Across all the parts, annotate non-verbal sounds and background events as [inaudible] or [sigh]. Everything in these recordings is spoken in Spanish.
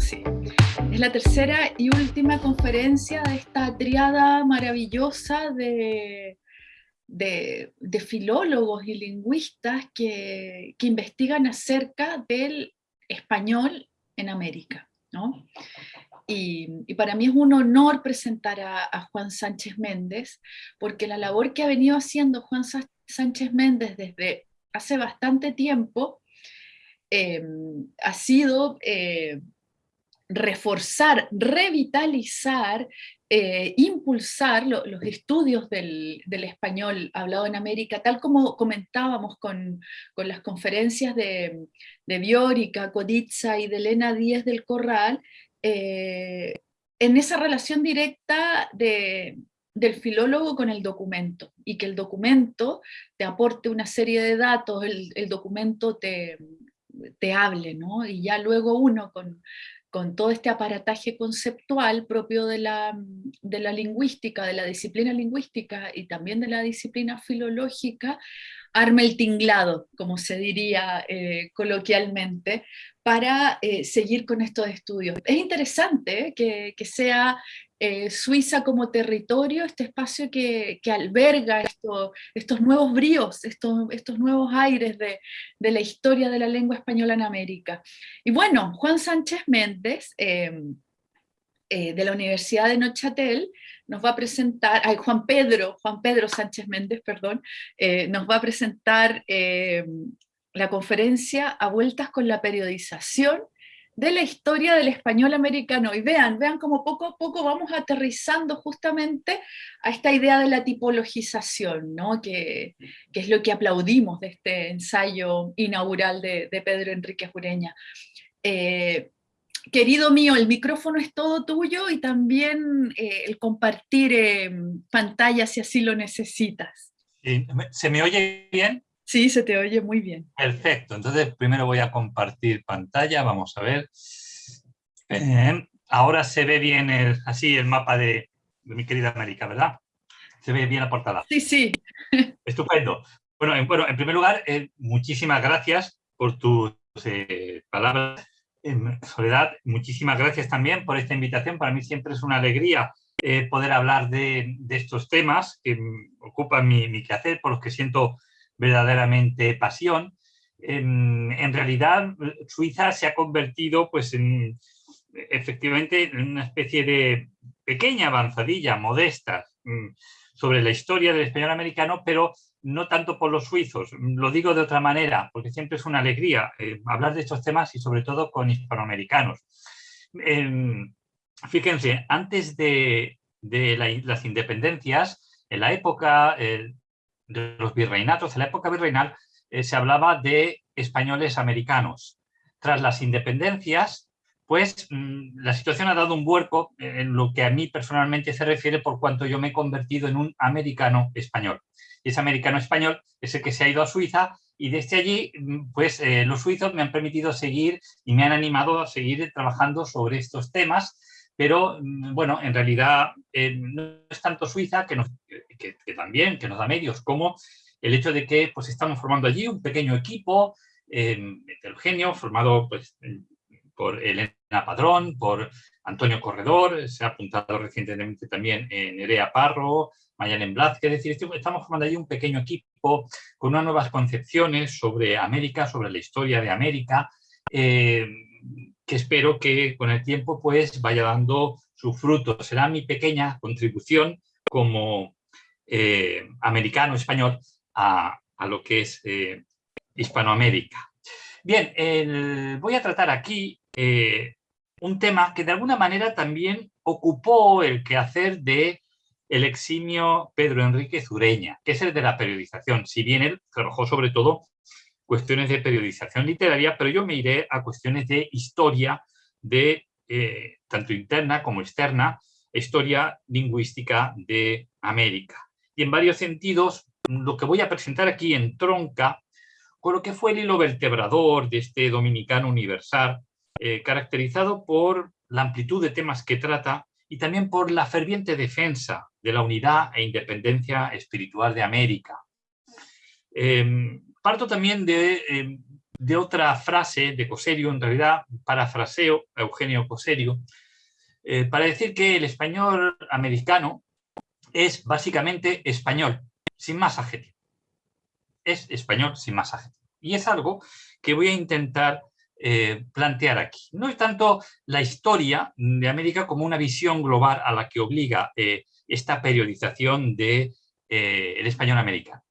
sí. Es la tercera y última conferencia de esta triada maravillosa de, de, filólogos y lingüistas que, investigan acerca del español en América. Y, para mí es un honor presentar a, Juan Sánchez Méndez, porque la labor que ha venido haciendo Juan Sánchez Méndez desde hace bastante tiempo eh, ha sido eh, reforzar, revitalizar, eh, impulsar los estudios del, español hablado en América, tal como comentábamos con, las conferencias de, de Biórica, Codizza y de Elena Díez del Corral, eh, en esa relación directa del filólogo con el documento, y que el documento te aporte una serie de datos, el, documento te, te hable, ¿no? y ya luego uno con, con todo este aparataje conceptual propio de la, de la, lingüística, de la disciplina lingüística y también de la disciplina filológica, arme el tinglado, como se diría eh, coloquialmente, para eh, seguir con estos estudios. Es interesante que, que, sea eh, Suiza como territorio, este espacio que, alberga estos nuevos bríos, estos, nuevos aires de, la historia de la lengua española en América. Y bueno, Juan Sánchez Méndez, em, eh, de la Universidad de Neuchâtel, nos va a presentar, ay, Juan Pedro, Juan Pedro Sánchez Méndez, perdón, eh, nos va a presentar em, la conferencia A Vueltas con la Periodización, de la historia del español americano. Y vean, vean cómo poco a poco vamos aterrizando justamente a esta idea de la tipologización, ¿no? que, es lo que aplaudimos de este ensayo inaugural de, Pedro Enrique Jureña. Eh, querido mío, el micrófono es todo tuyo y también eh, el compartir eh, pantalla si así lo necesitas. ¿Se me oye bien? Sí, se te oye muy bien. Perfecto, entonces primero voy a compartir pantalla, vamos a ver. ahora se ve bien el, así el mapa de, mi querida América, ¿verdad? Se ve bien la portada. Sí, sí. [laughs] Estupendo. Bueno, en, bueno, en primer lugar, eh, muchísimas gracias por tus eh, palabras. Soledad, muchísimas gracias también por esta invitación. Para mí siempre es una alegría eh, poder hablar de, estos temas que ocupan mi, mi quehacer, por los que siento verdaderamente pasión. En, realidad, Suiza se ha convertido pues, en, efectivamente en una especie de pequeña avanzadilla, modesta, mm, sobre la historia del español americano, pero no tanto por los suizos. Lo digo de otra manera, porque siempre es una alegría eh, hablar de estos temas y sobre todo con hispanoamericanos. fíjense, antes de, las independencias, en la época eh, de los virreinatos, en la época virreinal, eh, se hablaba de españoles americanos. Tras las independencias, pues mm, la situación ha dado un vuelco en lo que a mí personalmente se refiere por cuanto yo me he convertido en un americano español. Y ese americano español es el que se ha ido a Suiza y desde allí, mm, pues eh, los suizos me han permitido seguir y me han animado a seguir trabajando sobre estos temas pero mm, bueno, en realidad eh, no es tanto Suiza, que, también, que nos da medios, como el hecho de que pues, estamos formando allí un pequeño equipo eh, heterogéneo, formado pues, por Elena Padrón, por Antonio Corredor, se ha apuntado recientemente también en Nerea Parro, Mayalen Blázquez, es decir, estamos formando allí un pequeño equipo con unas nuevas concepciones sobre América, sobre la historia de América, eh, que espero que con el tiempo pues vaya dando su fruto. Será mi pequeña contribución como eh, americano-español a, lo que es eh, Hispanoamérica. Bien, voy a tratar aquí eh, un tema que de alguna manera también ocupó el quehacer de el eximio Pedro Enrique Zureña, que es el de la periodización, si bien él trabajó sobre todo cuestiones de periodización literaria, pero yo me iré a cuestiones de historia, de eh, tanto interna como externa, historia lingüística de América. Y en varios sentidos, lo que voy a presentar aquí en tronca con lo que fue el hilo vertebrador de este dominicano universal, eh, caracterizado por la amplitud de temas que trata y también por la ferviente defensa de la unidad e independencia espiritual de América. Em, parto también de, eh, de otra frase de Coserio, en realidad parafraseo a Eugenio Coserio, eh, para decir que el español americano es básicamente español, sin más adjetivo. Es español sin más adjetivo. Y es algo que voy a intentar eh, plantear aquí. No es tanto la historia de América como una visión global a la que obliga eh, esta periodización del de, el español americano.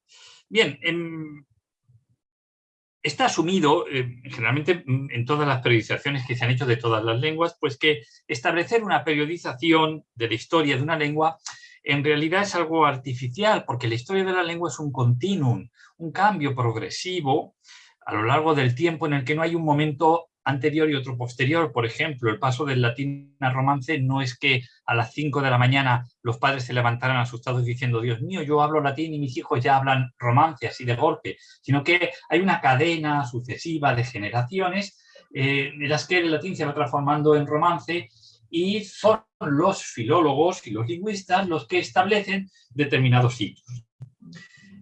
Bien, en, Está asumido, eh, generalmente mm, en todas las periodizaciones que se han hecho de todas las lenguas, pues que establecer una periodización de la historia de una lengua en realidad es algo artificial, porque la historia de la lengua es un continuum, un cambio progresivo a lo largo del tiempo en el que no hay un momento anterior y otro posterior. Por ejemplo, el paso del latín al romance no es que a las 5 de la mañana los padres se levantaran asustados diciendo Dios mío, yo hablo latín y mis hijos ya hablan romance así de golpe, sino que hay una cadena sucesiva de generaciones eh, en las que el latín se va transformando en romance y son los filólogos y los lingüistas los que establecen determinados hitos.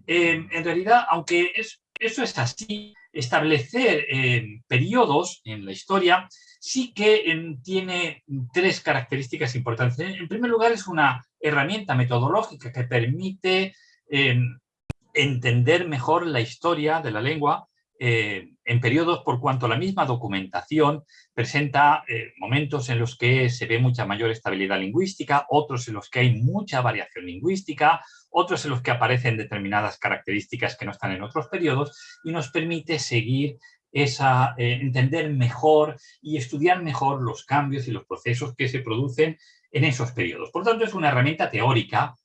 Eh, en realidad, aunque es, eso es así, establecer eh, periodos en la historia sí que em, tiene tres características importantes. En primer lugar, es una herramienta metodológica que permite em, entender mejor la historia de la lengua eh, en periodos por cuanto la misma documentación presenta eh, momentos en los que se ve mucha mayor estabilidad lingüística, otros en los que hay mucha variación lingüística, otros en los que aparecen determinadas características que no están en otros periodos y nos permite seguir esa, eh, entender mejor y estudiar mejor los cambios y los procesos que se producen en esos periodos. Por tanto, es una herramienta teórica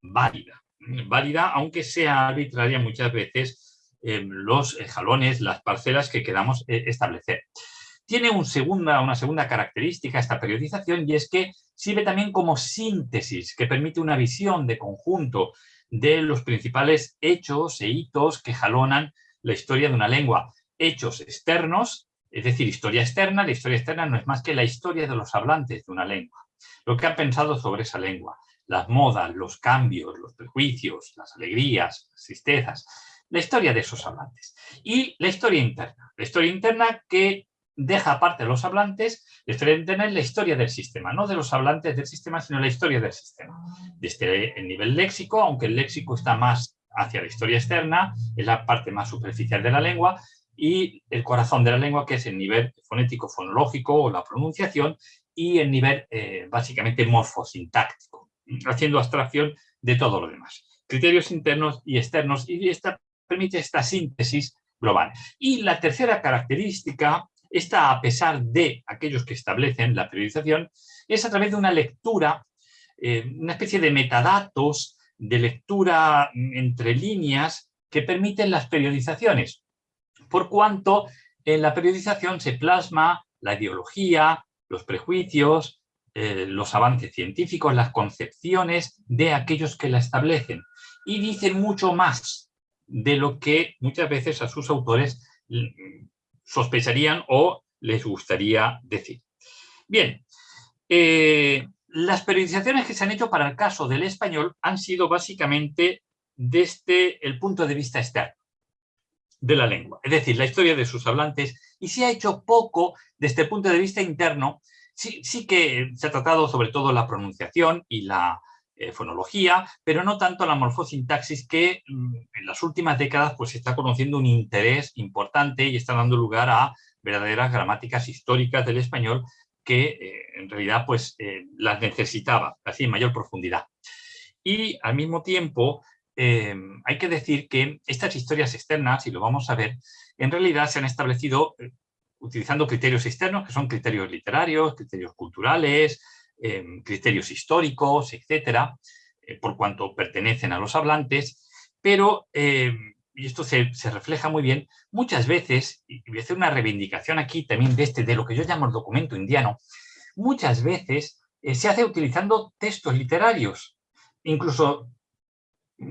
válida, válida aunque sea arbitraria muchas veces los eh, jalones, las parcelas que queramos eh, establecer. Tiene una segunda característica esta periodización y es que sirve también como síntesis que permite una visión de conjunto de los principales hechos e hitos que jalonan la historia de una lengua. Hechos externos, es decir, historia externa. La historia externa no es más que la historia de los hablantes de una lengua. Lo que han pensado sobre esa lengua, las modas, los cambios, los prejuicios, las alegrías, las tristezas la historia de esos hablantes. Y la historia interna. La historia interna que deja aparte a los hablantes, la historia interna es la historia del sistema, no de los hablantes del sistema, sino la historia del sistema. Desde el nivel léxico, aunque el léxico está más hacia la historia externa, es la parte más superficial de la lengua, y el corazón de la lengua, que es el nivel fonético, fonológico o la pronunciación, y el nivel eh, básicamente morfosintáctico, haciendo abstracción de todo lo demás. Criterios internos y externos, y esta permite esta síntesis global. Y la tercera característica, esta a pesar de aquellos que establecen la periodización, es a través de una lectura, eh, una especie de metadatos, de lectura entre líneas que permiten las periodizaciones, por cuanto en la periodización se plasma la ideología, los prejuicios, eh, los avances científicos, las concepciones de aquellos que la establecen. Y dicen mucho más de lo que muchas veces a sus autores sospecharían o les gustaría decir. Bien, eh, las periodizaciones que se han hecho para el caso del español han sido básicamente desde el punto de vista externo de la lengua, es decir, la historia de sus hablantes, y se ha hecho poco desde el punto de vista interno, sí, sí que se ha tratado sobre todo la pronunciación y la, eh, fonología, pero no tanto la morfosintaxis que mm, en las últimas décadas pues está conociendo un interés importante y está dando lugar a verdaderas gramáticas históricas del español que eh, en realidad pues eh, las necesitaba así en mayor profundidad. Y al mismo tiempo hay que decir que estas historias externas, y lo vamos a ver, en realidad se han establecido utilizando criterios externos, que son criterios literarios, criterios culturales, Criterios históricos, etcétera, eh, por cuanto pertenecen a los hablantes, pero, em, y esto se, refleja muy bien, muchas veces, y voy a hacer una reivindicación aquí también de este, de lo que yo llamo el documento indiano, muchas veces eh, se hace utilizando textos literarios, incluso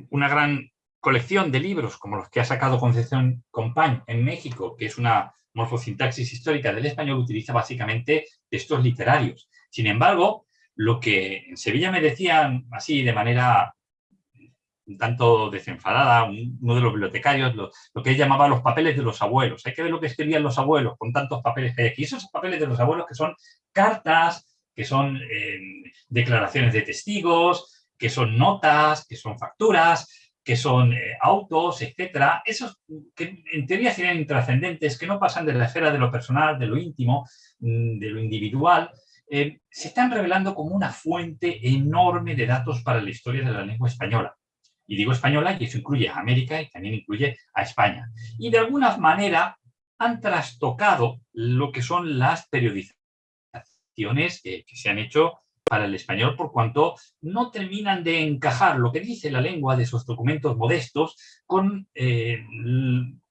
una gran colección de libros como los que ha sacado Concepción Compañ en México, que es una morfosintaxis histórica del español, utiliza básicamente textos literarios. Sin embargo, lo que en Sevilla me decían así de manera un tanto desenfadada, uno de los bibliotecarios, lo, que él llamaba los papeles de los abuelos. Hay que ver lo que escribían los abuelos con tantos papeles que hay aquí. Esos papeles de los abuelos que son cartas, que son eh, declaraciones de testigos, que son notas, que son facturas, que son eh, autos, etcétera, esos que en teoría serían intrascendentes, que no pasan de la esfera de lo personal, de lo íntimo, mm, de lo individual, eh, se están revelando como una fuente enorme de datos para la historia de la lengua española. Y digo española y eso incluye a América y también incluye a España. Y de alguna manera han trastocado lo que son las periodizaciones que se han hecho para el español por cuanto no terminan de encajar lo que dice la lengua de esos documentos modestos con eh,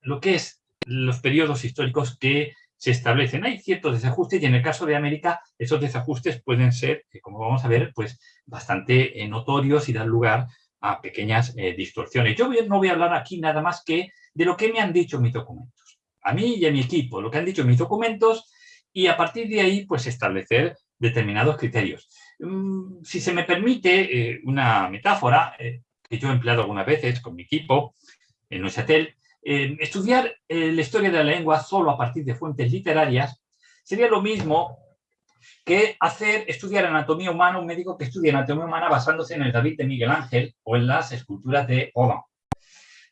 lo que es los periodos históricos que se establecen. Hay ciertos desajustes y en el caso de América esos desajustes pueden ser, eh, como vamos a ver, pues bastante eh, notorios y dan lugar a pequeñas distorsiones. Yo no voy a hablar aquí nada más que de lo que me han dicho mis documentos. A mí y a mi equipo, lo que han dicho mis documentos y a partir de ahí pues establecer determinados criterios. Mm, si se me permite eh, una metáfora eh, que yo he empleado algunas veces con mi equipo en Neuchâtel, eh, estudiar la historia de la lengua solo a partir de fuentes literarias sería lo mismo que hacer estudiar anatomía humana un médico que estudia anatomía humana basándose en el David de Miguel Ángel o en las esculturas de Rodin,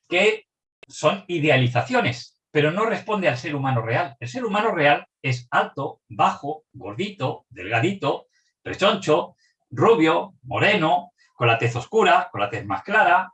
que son idealizaciones, pero no responde al ser humano real. El ser humano real es alto, bajo, gordito, delgadito, rechoncho, rubio, moreno, con la tez oscura, con la tez más clara,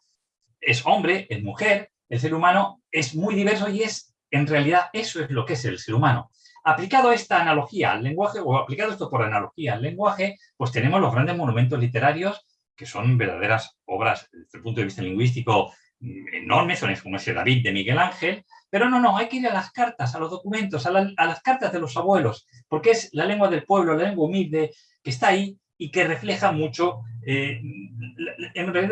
es hombre, es mujer, el ser humano es muy diverso y es, en realidad, eso es lo que es el ser humano. Aplicado esta analogía al lenguaje, o aplicado esto por analogía al lenguaje, pues tenemos los grandes monumentos literarios, que son verdaderas obras, desde el punto de vista lingüístico, enormes, son como ese David de Miguel Ángel, pero no, no, hay que ir a las cartas, a los documentos, a, las cartas de los abuelos, porque es la lengua del pueblo, la lengua humilde que está ahí y que refleja mucho eh,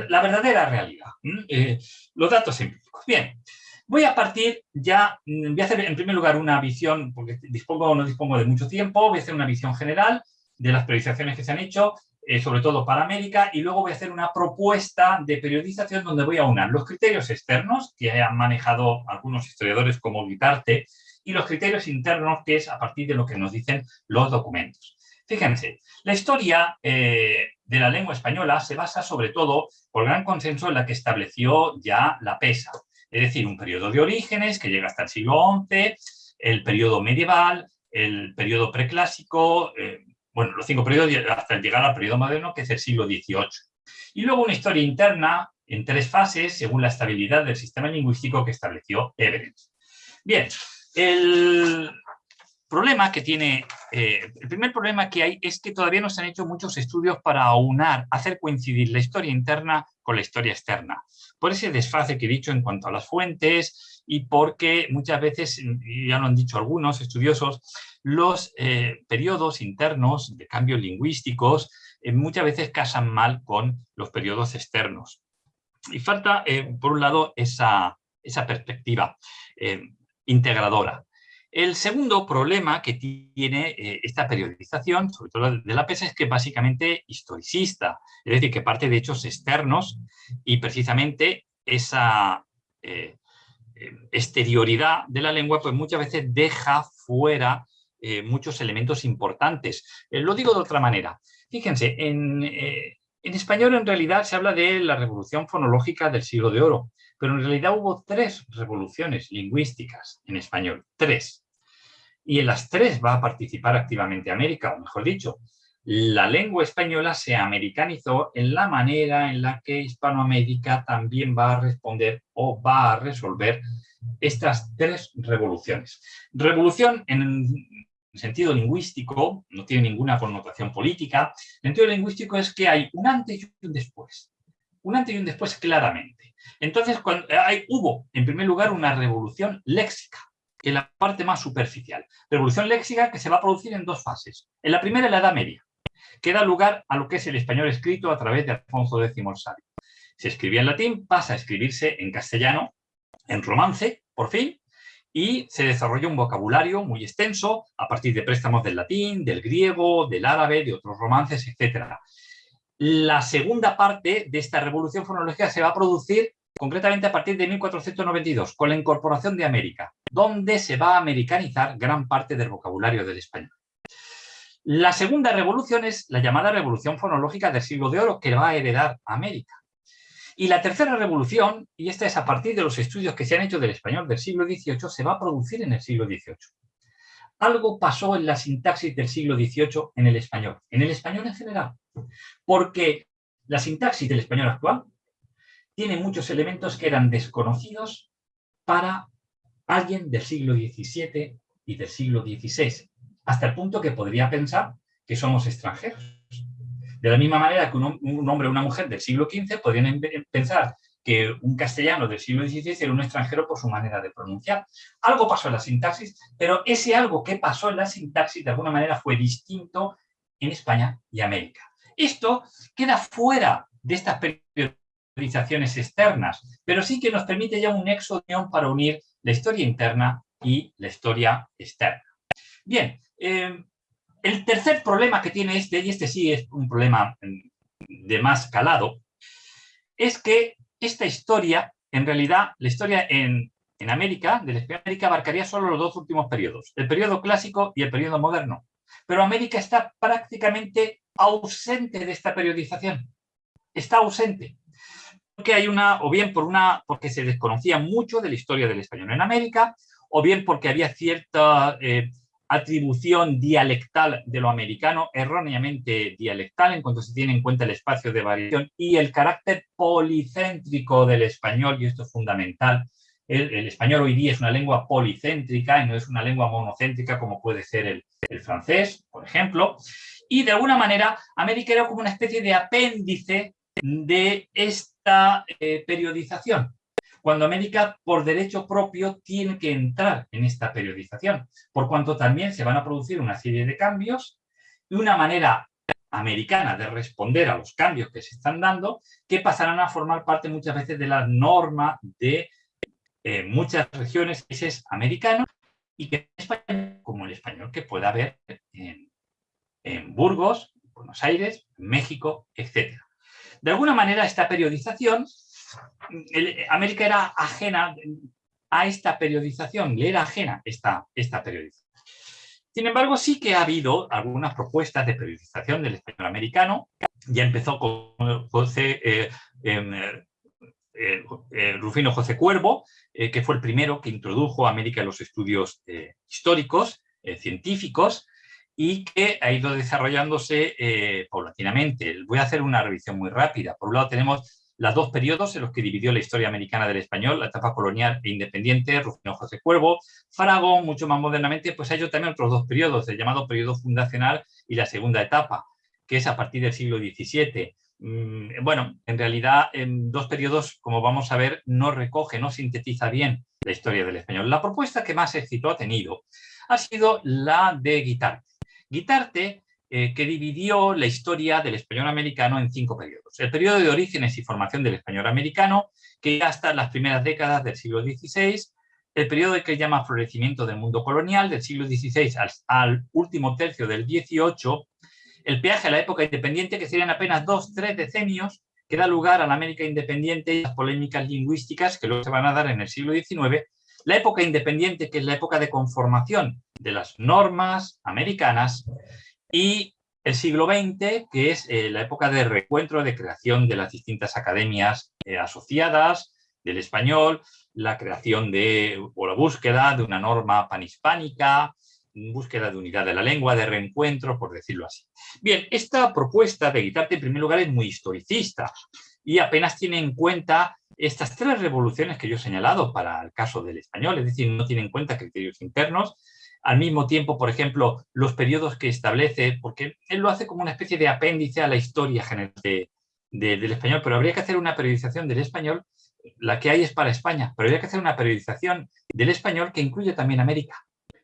la, verdadera realidad, eh, los datos empíricos. Bien, voy a partir ya, mm, voy a hacer en primer lugar una visión, porque dispongo no dispongo de mucho tiempo, voy a hacer una visión general de las priorizaciones que se han hecho eh, sobre todo para América, y luego voy a hacer una propuesta de periodización donde voy a unir los criterios externos que han manejado algunos historiadores como Guitarte y los criterios internos que es a partir de lo que nos dicen los documentos. Fíjense, la historia eh, de la lengua española se basa sobre todo por gran consenso en la que estableció ya la PESA, es decir, un periodo de orígenes que llega hasta el siglo XI, el periodo medieval, el periodo preclásico, eh, bueno, los cinco periodos hasta llegar al periodo moderno, que es el siglo XVIII. Y luego una historia interna en tres fases, según la estabilidad del sistema lingüístico que estableció Everett. Bien, el problema que tiene, eh, el primer problema que hay es que todavía no se han hecho muchos estudios para aunar, hacer coincidir la historia interna con la historia externa. Por ese desfase que he dicho en cuanto a las fuentes y porque muchas veces, ya lo han dicho algunos estudiosos, los eh, periodos internos de cambios lingüísticos eh, muchas veces casan mal con los periodos externos. Y falta, por un lado, esa, esa perspectiva integradora. El segundo problema que tiene esta periodización, sobre todo de la PESA, es que básicamente historicista, es decir, que parte de hechos externos y precisamente esa exterioridad de la lengua pues muchas veces deja fuera eh, muchos elementos importantes. Eh, lo digo de otra manera. Fíjense, en, eh, en español en realidad se habla de la revolución fonológica del siglo de oro, pero en realidad hubo tres revoluciones lingüísticas en español, tres. Y en las tres va a participar activamente América, o mejor dicho, la lengua española se americanizó en la manera en la que Hispanoamérica también va a responder o va a resolver estas tres revoluciones. Revolución en sentido lingüístico, no tiene ninguna connotación política, el sentido lingüístico es que hay un antes y un después. Un antes y un después claramente. Entonces, cuando hay, hubo, en primer lugar, una revolución léxica, es la parte más superficial. Revolución léxica que se va a producir en dos fases. En la primera, en la Edad Media, que da lugar a lo que es el español escrito a través de Alfonso X el Sabio. Se escribía en latín, pasa a escribirse en castellano, en romance, por fin, y se desarrolla un vocabulario muy extenso a partir de préstamos del latín, del griego, del árabe, de otros romances, etc. La segunda parte de esta revolución fonológica se va a producir concretamente a partir de 1492, con la incorporación de América, donde se va a americanizar gran parte del vocabulario del español. La segunda revolución es la llamada revolución fonológica del siglo de oro, que va a heredar América. Y la tercera revolución, y esta es a partir de los estudios que se han hecho del español del siglo XVIII, se va a producir en el siglo XVIII. Algo pasó en la sintaxis del siglo XVIII en el español, en el español en general, porque la sintaxis del español actual tiene muchos elementos que eran desconocidos para alguien del siglo XVII y del siglo XVI, hasta el punto que podría pensar que somos extranjeros. De la misma manera que un, hombre o una mujer del siglo XV podrían pensar que un castellano del siglo XVI era un extranjero por su manera de pronunciar. Algo pasó en la sintaxis, pero ese algo que pasó en la sintaxis de alguna manera fue distinto en España y América. Esto queda fuera de estas periodizaciones externas, pero sí que nos permite ya un nexo para unir la historia interna y la historia externa. Bien, eh, el tercer problema que tiene este, y este sí es un problema de más calado, es que esta historia, en realidad, la historia en, América, de la América, abarcaría solo los dos últimos periodos, el periodo clásico y el periodo moderno. Pero América está prácticamente ausente de esta periodización. Está ausente. Porque hay una, o bien por una, porque se desconocía mucho de la historia del español en América, o bien porque había cierta eh, atribución dialectal de lo americano, erróneamente dialectal en cuanto se tiene en cuenta el espacio de variación y el carácter policéntrico del español, y esto es fundamental. El, español hoy día es una lengua policéntrica y no es una lengua monocéntrica como puede ser el, francés, por ejemplo. Y de alguna manera, América era como una especie de apéndice de esta eh, periodización cuando América por derecho propio tiene que entrar en esta periodización, por cuanto también se van a producir una serie de cambios y una manera americana de responder a los cambios que se están dando, que pasarán a formar parte muchas veces de la norma de eh, muchas regiones, países americanos, y que España, como el español que pueda haber en, en Burgos, Buenos Aires, México, etc. De alguna manera esta periodización América era ajena a esta periodización, le era ajena esta, esta periodización. Sin embargo, sí que ha habido algunas propuestas de periodización del español americano. Ya empezó con José, eh, em, eh, eh, Rufino José Cuervo, que fue el primero que introdujo a América en los estudios históricos, científicos, y que ha ido desarrollándose paulatinamente. Voy a hacer una revisión muy rápida. Por un lado tenemos los dos periodos en los que dividió la historia americana del español, la etapa colonial e independiente, Rufino José Cuervo, Faragón, mucho más modernamente, pues hay también otros dos periodos, el llamado periodo fundacional y la segunda etapa, que es a partir del siglo XVII. Mm, bueno, en realidad, en dos periodos, como vamos a ver, no recoge, no sintetiza bien la historia del español. La propuesta que más éxito ha tenido ha sido la de Guitarte. Guitarte eh, que dividió la historia del español americano en cinco periodos. El periodo de orígenes y formación del español americano, que hasta las primeras décadas del siglo XVI, el periodo que llama florecimiento del mundo colonial, del siglo XVI al, último tercio del XVIII, el peaje a la época independiente, que serían apenas dos, tres decenios, que da lugar a la América independiente y las polémicas lingüísticas que luego se van a dar en el siglo XIX, la época independiente, que es la época de conformación de las normas americanas, y el siglo XX, que es eh, la época de recuentro, de creación de las distintas academias eh, asociadas del español, la creación de, o la búsqueda de una norma panhispánica, búsqueda de unidad de la lengua, de reencuentro, por decirlo así. Bien, esta propuesta de Guitarte, en primer lugar, es muy historicista y apenas tiene en cuenta estas tres revoluciones que yo he señalado para el caso del español, es decir, no tiene en cuenta criterios internos, al mismo tiempo, por ejemplo, los periodos que establece, porque él lo hace como una especie de apéndice a la historia general del español, pero habría que hacer una periodización del español, la que hay es para España, pero habría que hacer una periodización del español que incluye también América,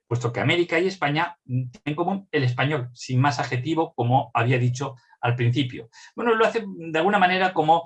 puesto que América y España tienen en común el español, sin más adjetivo, como había dicho al principio. Bueno, lo hace de alguna manera como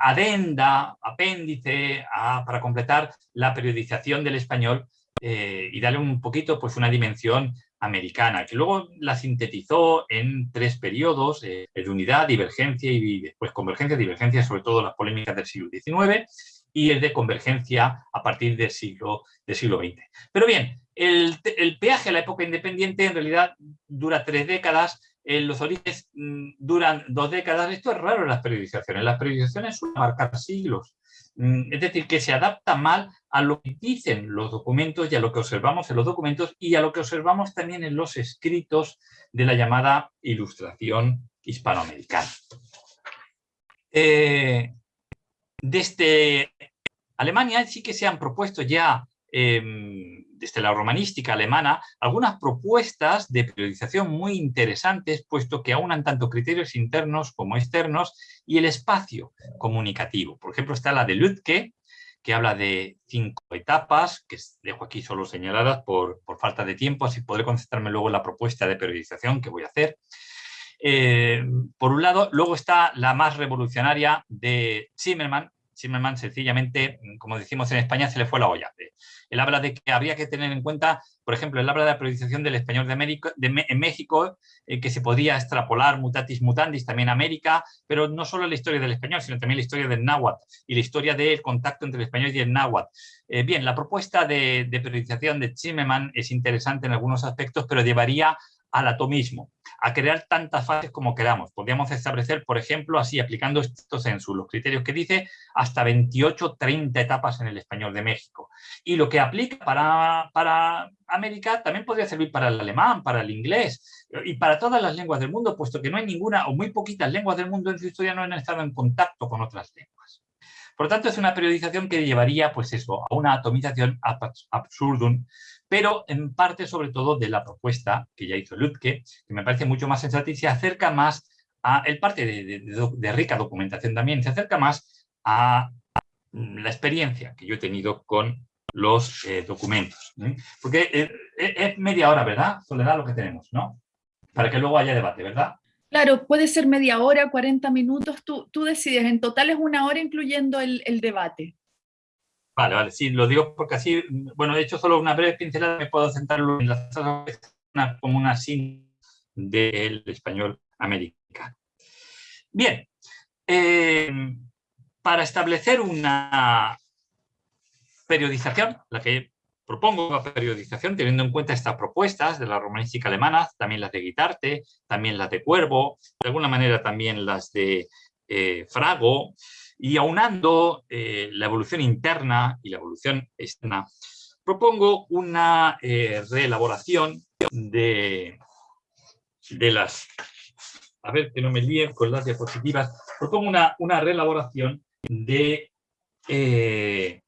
adenda, apéndice, para completar la periodización del español eh, y darle un poquito pues una dimensión americana, que luego la sintetizó en tres periodos, eh, de unidad, divergencia y después convergencia, divergencia, sobre todo las polémicas del siglo XIX, y el de convergencia a partir del siglo, del siglo XX. Pero bien, el, peaje a la época independiente en realidad dura tres décadas, en los orígenes mm, duran dos décadas. Esto es raro en las periodizaciones. Las periodizaciones suelen marcar siglos. Mm, es decir, que se adapta mal a lo que dicen los documentos y a lo que observamos en los documentos y a lo que observamos también en los escritos de la llamada ilustración hispanoamericana. Eh, desde Alemania sí que se han propuesto ya em, desde la romanística alemana, algunas propuestas de periodización muy interesantes, puesto que aunan tanto criterios internos como externos y el espacio comunicativo. Por ejemplo, está la de Lütke, que habla de cinco etapas, que dejo aquí solo señaladas por, falta de tiempo, así podré concentrarme luego en la propuesta de periodización que voy a hacer. Eh, por un lado, luego está la más revolucionaria de Zimmermann, Zimmermann sencillamente, como decimos en España, se le fue la olla. Él habla de que habría que tener en cuenta, por ejemplo, él habla de la periodización del español de, en México, eh, que se podría extrapolar mutatis mutandis también a América, pero no solo la historia del español, sino también la historia del náhuatl y la historia del contacto entre el español y el náhuatl. Eh, bien, la propuesta de, de periodización de Zimmermann es interesante en algunos aspectos, pero llevaría al atomismo, a crear tantas fases como queramos. Podríamos establecer, por ejemplo, así, aplicando estos censos, los criterios que dice, hasta 28, 30 etapas en el español de México. Y lo que aplica para, para América también podría servir para el alemán, para el inglés y para todas las lenguas del mundo, puesto que no hay ninguna o muy poquitas lenguas del mundo en su historia no han estado en contacto con otras lenguas. Por lo tanto, es una periodización que llevaría pues eso, a una atomización absurdum pero en parte sobre todo de la propuesta que ya hizo Lutke, que me parece mucho más sensata y se acerca más a, el parte de, rica documentación también, se acerca más a la experiencia que yo he tenido con los eh, documentos. Porque eh, eh, es media hora, ¿verdad, Soledad, lo que tenemos, ¿no? Para que luego haya debate, ¿verdad? Claro, puede ser media hora, 40 minutos, tú, tú decides. En total es una hora incluyendo el, el debate. Vale, vale, sí, lo digo porque así, bueno, he hecho solo una breve pincelada, me puedo centrarlo en las como una síntesis del español americano. Bien, eh, para establecer una periodización, la que propongo una periodización teniendo en cuenta estas propuestas de la romanística alemana, también las de Guitarte, también las de Cuervo, de alguna manera también las de eh, Frago, y aunando eh, la evolución interna y la evolución externa, propongo una eh, reelaboración de, las... A ver, que no me líen con las diapositivas. Propongo una, una reelaboración de, eh,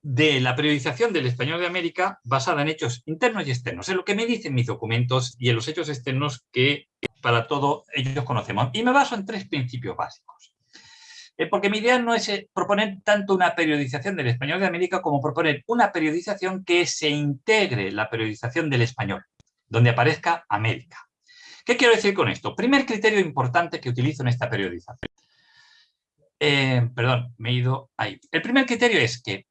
de la periodización del español de América basada en hechos internos y externos, en lo que me dicen mis documentos y en los hechos externos que para todo ellos conocemos. Y me baso en tres principios básicos. Eh, porque mi idea no es eh, proponer tanto una periodización del español de América como proponer una periodización que se integre la periodización del español, donde aparezca América. ¿Qué quiero decir con esto? Primer criterio importante que utilizo en esta periodización. Eh, perdón, me he ido ahí. El primer criterio es que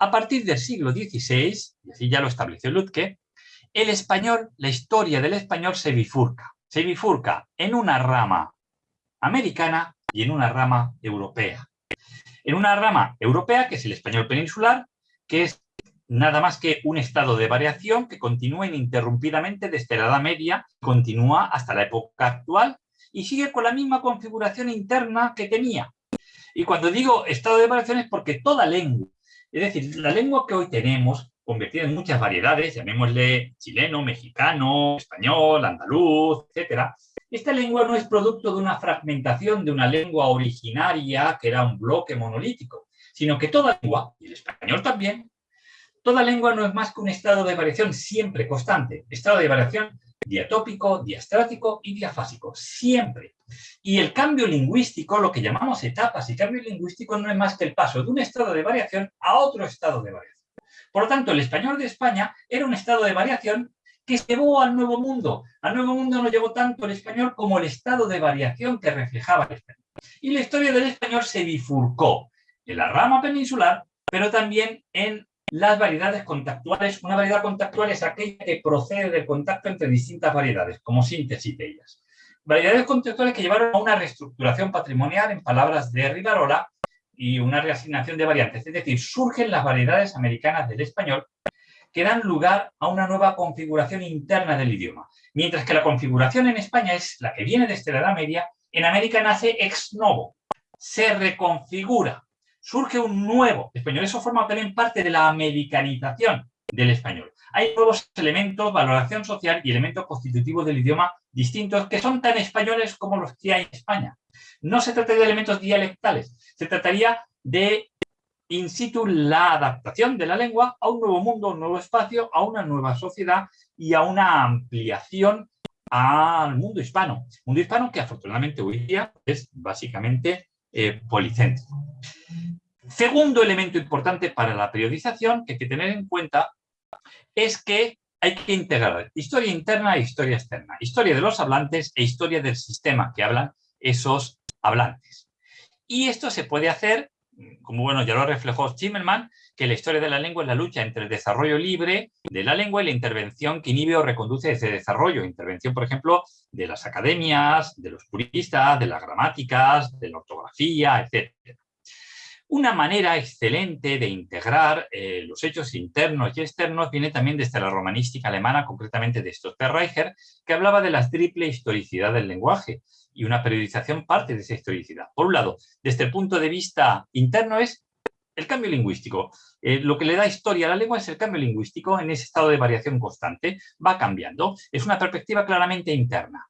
a partir del siglo XVI, y así ya lo estableció Lutke, el español, la historia del español se bifurca. Se bifurca en una rama americana y en una rama europea. En una rama europea, que es el español peninsular, que es nada más que un estado de variación que continúa ininterrumpidamente desde la Edad Media, continúa hasta la época actual y sigue con la misma configuración interna que tenía. Y cuando digo estado de variación es porque toda lengua, es decir, la lengua que hoy tenemos, convertida en muchas variedades, llamémosle chileno, mexicano, español, andaluz, etcétera, esta lengua no es producto de una fragmentación de una lengua originaria que era un bloque monolítico, sino que toda lengua, y el español también, toda lengua no es más que un estado de variación siempre constante, estado de variación diatópico, diastrático y diafásico, siempre. Y el cambio lingüístico, lo que llamamos etapas y cambio lingüístico, no es más que el paso de un estado de variación a otro estado de variación. Por lo tanto, el español de España era un estado de variación que llevó al Nuevo Mundo. Al Nuevo Mundo no llevó tanto el español como el estado de variación que reflejaba el español. Y la historia del español se bifurcó en la rama peninsular, pero también en las variedades contactuales. Una variedad contactual es aquella que procede del contacto entre distintas variedades, como síntesis de ellas. Variedades contextuales que llevaron a una reestructuración patrimonial, en palabras de Rivarola, y una reasignación de variantes. Es decir, surgen las variedades americanas del español que dan lugar a una nueva configuración interna del idioma. Mientras que la configuración en España es la que viene desde la Edad Media, en América nace ex novo, se reconfigura, surge un nuevo español. Eso forma también parte de la americanización del español. Hay nuevos elementos, valoración social y elementos constitutivos del idioma distintos que son tan españoles como los que hay en España. No se trata de elementos dialectales, se trataría de in situ la adaptación de la lengua a un nuevo mundo, a un nuevo espacio, a una nueva sociedad y a una ampliación al mundo hispano. Mundo hispano que afortunadamente hoy día es básicamente eh, policéntrico. Segundo elemento importante para la periodización que hay que tener en cuenta es que hay que integrar historia interna e historia externa, historia de los hablantes e historia del sistema que hablan esos hablantes. Y esto se puede hacer, como bueno ya lo reflejó Zimmerman, que la historia de la lengua es la lucha entre el desarrollo libre de la lengua y la intervención que inhibe o reconduce ese desarrollo. Intervención, por ejemplo, de las academias, de los puristas, de las gramáticas, de la ortografía, etc. Una manera excelente de integrar eh, los hechos internos y externos viene también desde la romanística alemana, concretamente de Stotterreicher, que hablaba de la triple historicidad del lenguaje y una periodización parte de esa historicidad. Por un lado, desde el punto de vista interno es el cambio lingüístico. Eh, lo que le da historia a la lengua es el cambio lingüístico en ese estado de variación constante, va cambiando. Es una perspectiva claramente interna.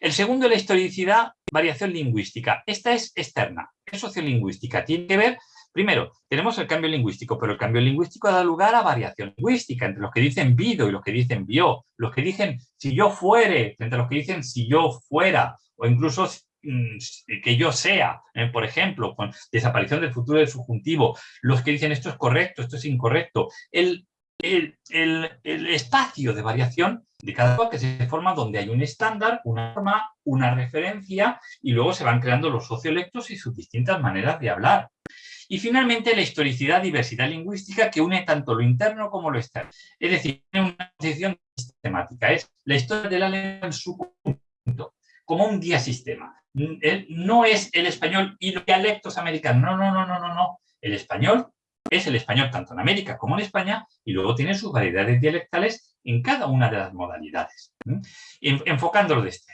El segundo, la historicidad, variación lingüística. Esta es externa, es sociolingüística. Tiene que ver, primero, tenemos el cambio lingüístico, pero el cambio lingüístico da lugar a variación lingüística entre los que dicen vido y los que dicen vio, los que dicen si yo fuere, a los que dicen si yo fuera, o incluso mm, que yo sea, eh, por ejemplo, con desaparición del futuro del subjuntivo, los que dicen esto es correcto, esto es incorrecto. El, el, espacio de variación de cada cosa que se forma donde hay un estándar, una norma, una referencia y luego se van creando los sociolectos y sus distintas maneras de hablar. Y finalmente la historicidad, diversidad lingüística que une tanto lo interno como lo externo. Es decir, tiene una posición sistemática, es la historia de la lengua en su conjunto, como un guía sistema. No es el español y los dialectos americanos, no, no, no, no, no, no. El español es el español tanto en América como en España y luego tiene sus variedades dialectales en cada una de las modalidades, enfocándolo de este.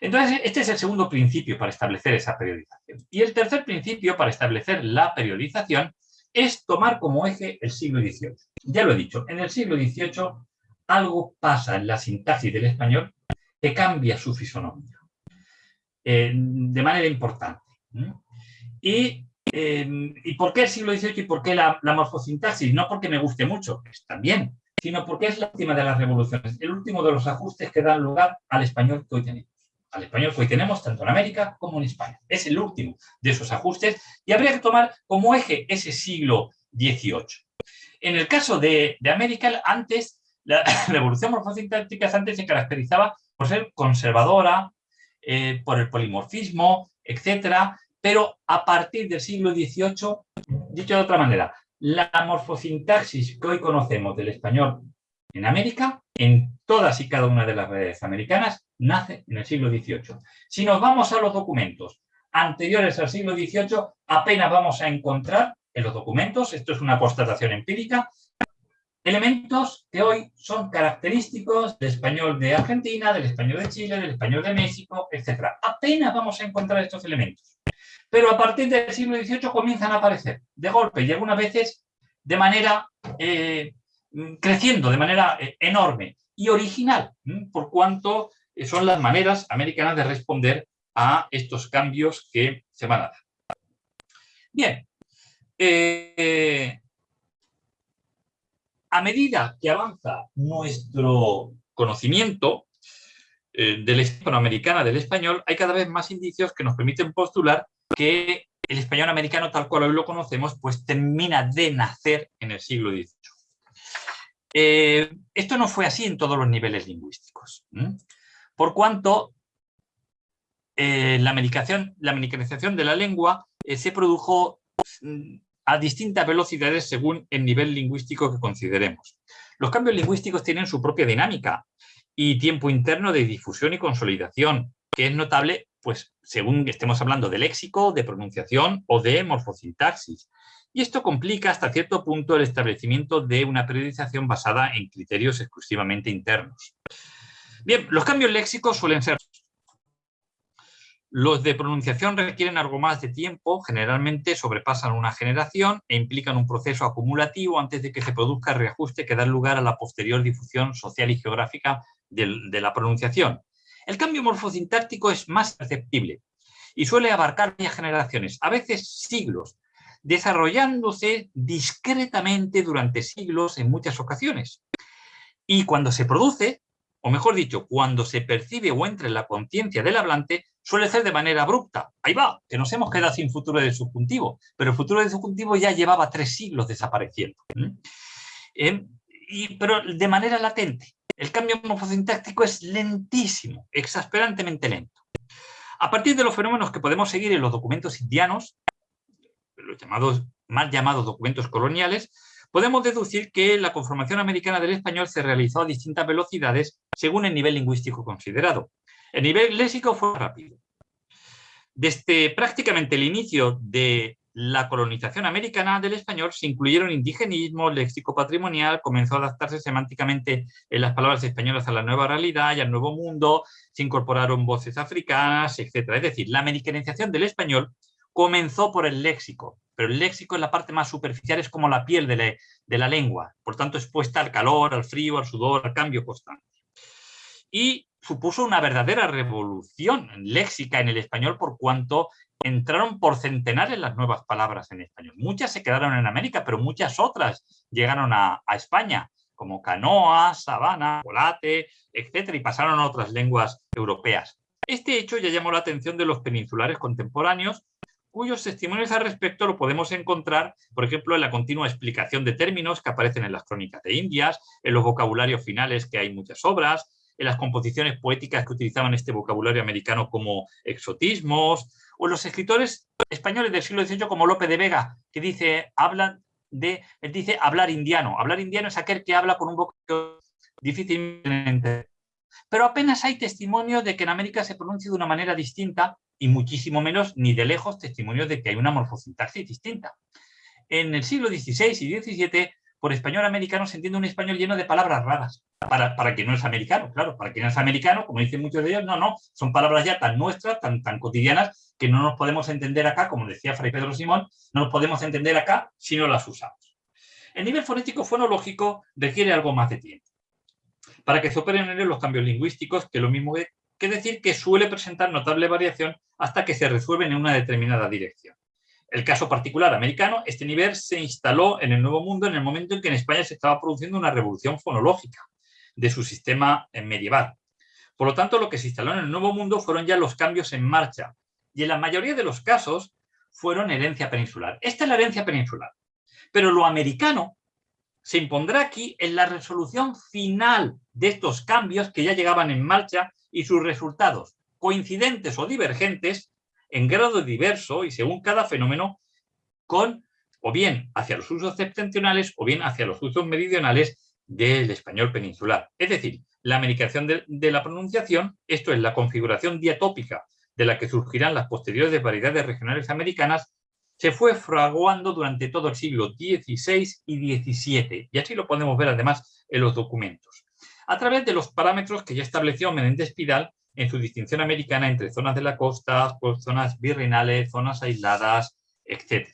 Entonces, este es el segundo principio para establecer esa periodización. Y el tercer principio para establecer la periodización es tomar como eje el siglo XVIII. Ya lo he dicho, en el siglo XVIII algo pasa en la sintaxis del español que cambia su fisonomía eh, de manera importante. Y ¿Y por qué el siglo XVIII y por qué la, morfosintaxis? No porque me guste mucho, que está bien, sino porque es la última de las revoluciones, el último de los ajustes que dan lugar al español que hoy tenemos. Al español que hoy tenemos tanto en América como en España. Es el último de esos ajustes y habría que tomar como eje ese siglo XVIII. En el caso de, América, antes, la [laughs] revolución morfosintáctica antes se caracterizaba por ser conservadora, eh, por el polimorfismo, etcétera, pero a partir del siglo XVIII, dicho de otra manera, la morfosintaxis que hoy conocemos del español en América, en todas y cada una de las redes americanas, nace en el siglo XVIII. Si nos vamos a los documentos anteriores al siglo XVIII, apenas vamos a encontrar en los documentos, esto es una constatación empírica, elementos que hoy son característicos del español de Argentina, del español de Chile, del español de México, etc. Apenas vamos a encontrar estos elementos. Pero a partir del siglo XVIII comienzan a aparecer de golpe y algunas veces de manera eh, creciendo, de manera eh, enorme y original, por cuanto eh, son las maneras americanas de responder a estos cambios que se van a dar. Bien, a medida que avanza nuestro conocimiento de la hispanoamericana del español, hay cada vez más indicios que nos permiten postular que el español americano tal cual hoy lo conocemos, pues termina de nacer en el siglo XVIII. Eh, esto no fue así en todos los niveles lingüísticos, por cuanto eh, la, americanización, la de la lengua eh, se produjo mm, a distintas velocidades según el nivel lingüístico que consideremos. Los cambios lingüísticos tienen su propia dinámica y tiempo interno de difusión y consolidación, que es notable pues, según estemos hablando de léxico, de pronunciación o de morfosintaxis. Y esto complica hasta cierto punto el establecimiento de una periodización basada en criterios exclusivamente internos. Bien, los cambios léxicos suelen ser los de pronunciación requieren algo más de tiempo, generalmente sobrepasan una generación e implican un proceso acumulativo antes de que se produzca el reajuste que da lugar a la posterior difusión social y geográfica de, la pronunciación. El cambio morfosintáctico es más perceptible y suele abarcar varias generaciones, a veces siglos, desarrollándose discretamente durante siglos en muchas ocasiones. Y cuando se produce, o mejor dicho, cuando se percibe o entra en la conciencia del hablante, suele ser de manera abrupta. Ahí va, que nos hemos quedado sin futuro de subjuntivo, pero el futuro de subjuntivo ya llevaba tres siglos desapareciendo. Eh, pero de manera latente. El cambio morfosintáctico es lentísimo, exasperantemente lento. A partir de los fenómenos que podemos seguir en los documentos indianos, los llamados, mal llamados documentos coloniales, podemos deducir que la conformación americana del español se realizó a distintas velocidades según el nivel lingüístico considerado. El nivel léxico fue rápido. Desde prácticamente el inicio de la colonización americana del español se incluyeron indigenismo, léxico patrimonial, comenzó a adaptarse semánticamente en las palabras españolas a la nueva realidad y al nuevo mundo, se incorporaron voces africanas, etc. Es decir, la americanización del español comenzó por el léxico, pero el léxico en la parte más superficial es como la piel de la, de la lengua, por tanto expuesta al calor, al frío, al sudor, al cambio constante. Y supuso una verdadera revolución léxica en el español por cuanto entraron por centenares las nuevas palabras en español. Muchas se quedaron en América, pero muchas otras llegaron a, España, como canoa, sabana, volate, etc. y pasaron a otras lenguas europeas. Este hecho ya llamó la atención de los peninsulares contemporáneos, cuyos testimonios al respecto lo podemos encontrar, por ejemplo, en la continua explicación de términos que aparecen en las crónicas de Indias, en los vocabularios finales que hay muchas obras, en las composiciones poéticas que utilizaban este vocabulario americano como exotismos, o los escritores españoles del siglo XVIII como Lope de Vega, que dice, hablan de, él dice hablar indiano. Hablar indiano es aquel que habla con un vocabulario difícilmente. Pero apenas hay testimonio de que en América se pronuncie de una manera distinta y muchísimo menos, ni de lejos, testimonios de que hay una morfosintaxis distinta. En el siglo XVI y XVII por español americano se entiende un español lleno de palabras raras. Para, para quien no es americano, claro, para quien es americano, como dicen muchos de ellos, no, no, son palabras ya tan nuestras, tan, tan cotidianas, que no nos podemos entender acá, como decía Fray Pedro Simón, no nos podemos entender acá si no las usamos. El nivel fonético fonológico requiere algo más de tiempo. Para que se operen en él los cambios lingüísticos, que lo mismo que decir que suele presentar notable variación hasta que se resuelven en una determinada dirección el caso particular americano, este nivel se instaló en el Nuevo Mundo en el momento en que en España se estaba produciendo una revolución fonológica de su sistema medieval. Por lo tanto, lo que se instaló en el Nuevo Mundo fueron ya los cambios en marcha y en la mayoría de los casos fueron herencia peninsular. Esta es la herencia peninsular. Pero lo americano se impondrá aquí en la resolución final de estos cambios que ya llegaban en marcha y sus resultados, coincidentes o divergentes, en grado diverso y según cada fenómeno con o bien hacia los usos septentrionales o bien hacia los usos meridionales del español peninsular. Es decir, la americación de, de, la pronunciación, esto es la configuración diatópica de la que surgirán las posteriores variedades regionales americanas, se fue fraguando durante todo el siglo XVI y XVII, y así lo podemos ver además en los documentos, a través de los parámetros que ya estableció Menéndez Pidal en su distinción americana entre zonas de la costa, zonas virreinales, zonas aisladas, etc.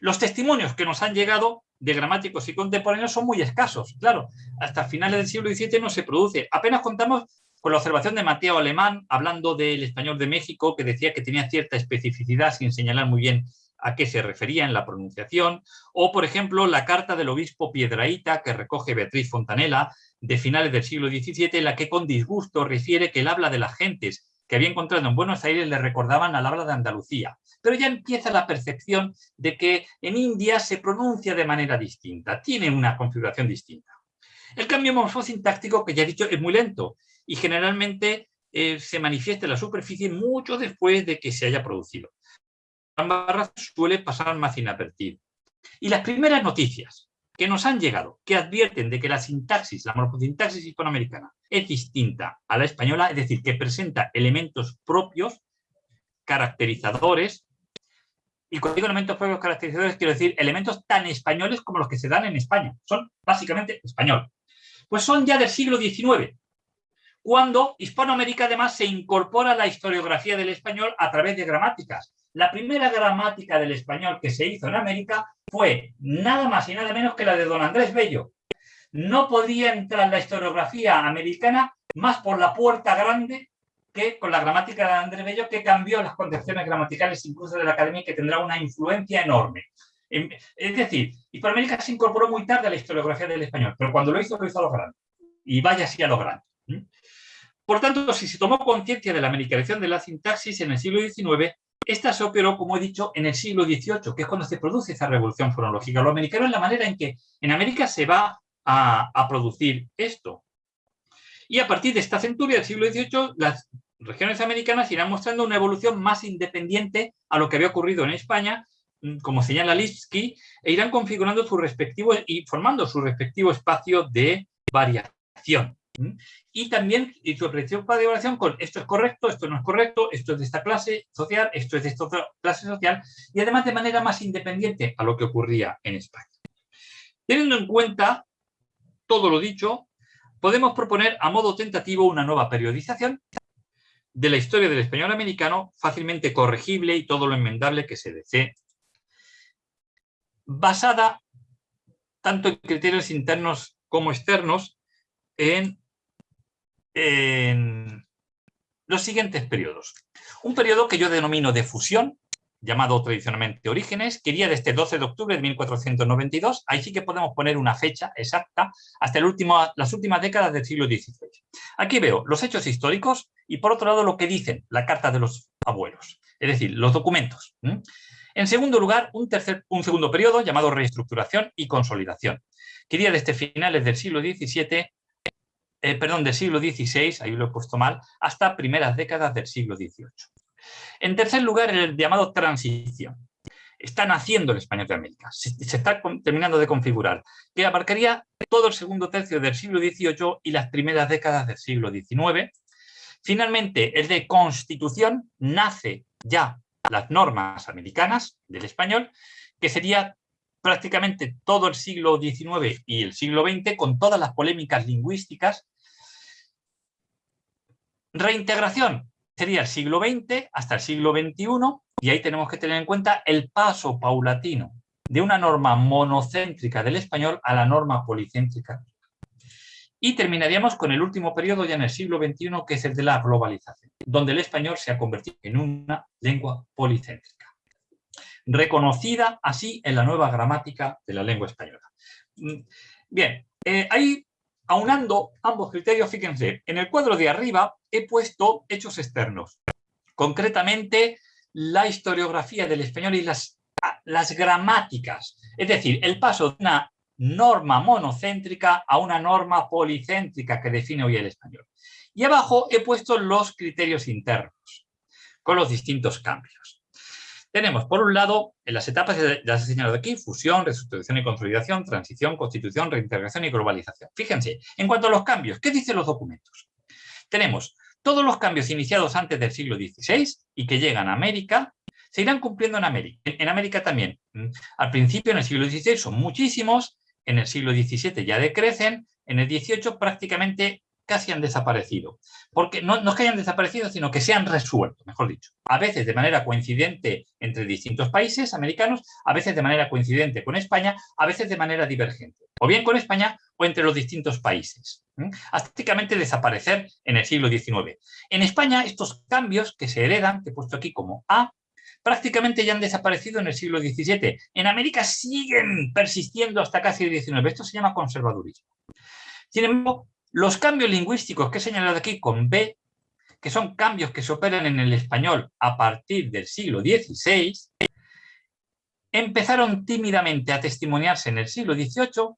Los testimonios que nos han llegado de gramáticos y contemporáneos son muy escasos. Claro, hasta finales del siglo XVII no se produce. Apenas contamos con la observación de Mateo Alemán, hablando del español de México, que decía que tenía cierta especificidad sin señalar muy bien a qué se refería en la pronunciación, o por ejemplo la carta del obispo Piedraíta que recoge Beatriz Fontanela, de finales del siglo XVII, en la que con disgusto refiere que el habla de las gentes que había encontrado en Buenos Aires le recordaban al habla de Andalucía. Pero ya empieza la percepción de que en India se pronuncia de manera distinta, tiene una configuración distinta. El cambio morfosintáctico, que ya he dicho, es muy lento y generalmente eh, se manifiesta en la superficie mucho después de que se haya producido. La barra suele pasar más inadvertido. Y las primeras noticias que nos han llegado, que advierten de que la sintaxis, la morfosintaxis hispanoamericana, es distinta a la española, es decir, que presenta elementos propios, caracterizadores, y cuando digo elementos propios caracterizadores, quiero decir elementos tan españoles como los que se dan en España. Son básicamente español. Pues son ya del siglo XIX, cuando Hispanoamérica además se incorpora a la historiografía del español a través de gramáticas. La primera gramática del español que se hizo en América fue nada más y nada menos que la de don Andrés Bello. No podía entrar la historiografía americana más por la puerta grande que con la gramática de Andrés Bello, que cambió las concepciones gramaticales incluso de la academia que tendrá una influencia enorme. Es decir, Hispanoamérica se incorporó muy tarde a la historiografía del español, pero cuando lo hizo, lo hizo a lo grande. Y vaya así a lo grande. Por tanto, si se tomó conciencia de la americanización de la sintaxis en el siglo XIX, esta se operó, como he dicho, en el siglo XVIII, que es cuando se produce esa revolución fonológica. Lo americano es la manera en que en América se va a, producir esto. Y a partir de esta centuria del siglo XVIII, las regiones americanas irán mostrando una evolución más independiente a lo que había ocurrido en España, mm, como señala Lipsky, e irán configurando su respectivo y formando su respectivo espacio de variación. Y también su principal de evaluación con esto es correcto, esto no es correcto, esto es de esta clase social, esto es de esta clase social, y además de manera más independiente a lo que ocurría en España. Teniendo en cuenta todo lo dicho, podemos proponer a modo tentativo una nueva periodización de la historia del español americano, fácilmente corregible y todo lo enmendable que se desee, basada tanto en criterios internos como externos en en los siguientes periodos. Un periodo que yo denomino de fusión, llamado tradicionalmente Orígenes, que iría desde 12 de octubre de 1492, ahí sí que podemos poner una fecha exacta, hasta el último, las últimas décadas del siglo XVI. Aquí veo los hechos históricos y por otro lado lo que dicen la carta de los abuelos, es decir, los documentos. En segundo lugar, un, tercer, un segundo periodo llamado reestructuración y consolidación, que iría desde finales del siglo XVII eh, perdón, del siglo XVI, ahí lo he puesto mal, hasta primeras décadas del siglo XVIII. En tercer lugar, el llamado transición. Está naciendo el español de América, se, está terminando de configurar, que abarcaría todo el segundo tercio del siglo XVIII y las primeras décadas del siglo XIX. Finalmente, el de constitución, nace ya las normas americanas del español, que sería prácticamente todo el siglo XIX y el siglo XX, con todas las polémicas lingüísticas Reintegración sería el siglo XX hasta el siglo XXI y ahí tenemos que tener en cuenta el paso paulatino de una norma monocéntrica del español a la norma policéntrica. Y terminaríamos con el último periodo ya en el siglo XXI, que es el de la globalización, donde el español se ha convertido en una lengua policéntrica, reconocida así en la nueva gramática de la lengua española. Mm, bien, eh, hay aunando ambos criterios, fíjense, en el cuadro de arriba he puesto hechos externos, concretamente la historiografía del español y las, las gramáticas, es decir, el paso de una norma monocéntrica a una norma policéntrica que define hoy el español. Y abajo he puesto los criterios internos, con los distintos cambios. Tenemos, por un lado, en las etapas, ya se señalado aquí, fusión, reestructuración y consolidación, transición, constitución, reintegración y globalización. Fíjense, en cuanto a los cambios, ¿qué dicen los documentos? Tenemos todos los cambios iniciados antes del siglo XVI y que llegan a América, se irán cumpliendo en América. En América también. Mm, al principio, en el siglo XVI, son muchísimos, en el siglo XVII ya decrecen, en el XVIII prácticamente casi han desaparecido. Porque no, no es que hayan desaparecido, sino que se han resuelto, mejor dicho. A veces de manera coincidente entre distintos países americanos, a veces de manera coincidente con España, a veces de manera divergente. O bien con España o entre los distintos países. Hasta prácticamente desaparecer en el siglo XIX. En España, estos cambios que se heredan, que he puesto aquí como A, prácticamente ya han desaparecido en el siglo XVII. En América siguen persistiendo hasta casi el XIX. Esto se llama conservadurismo. Sin embargo, los cambios lingüísticos que he señalado aquí con B, que son cambios que se operan en el español a partir del siglo XVI, empezaron tímidamente a testimoniarse en el siglo XVIII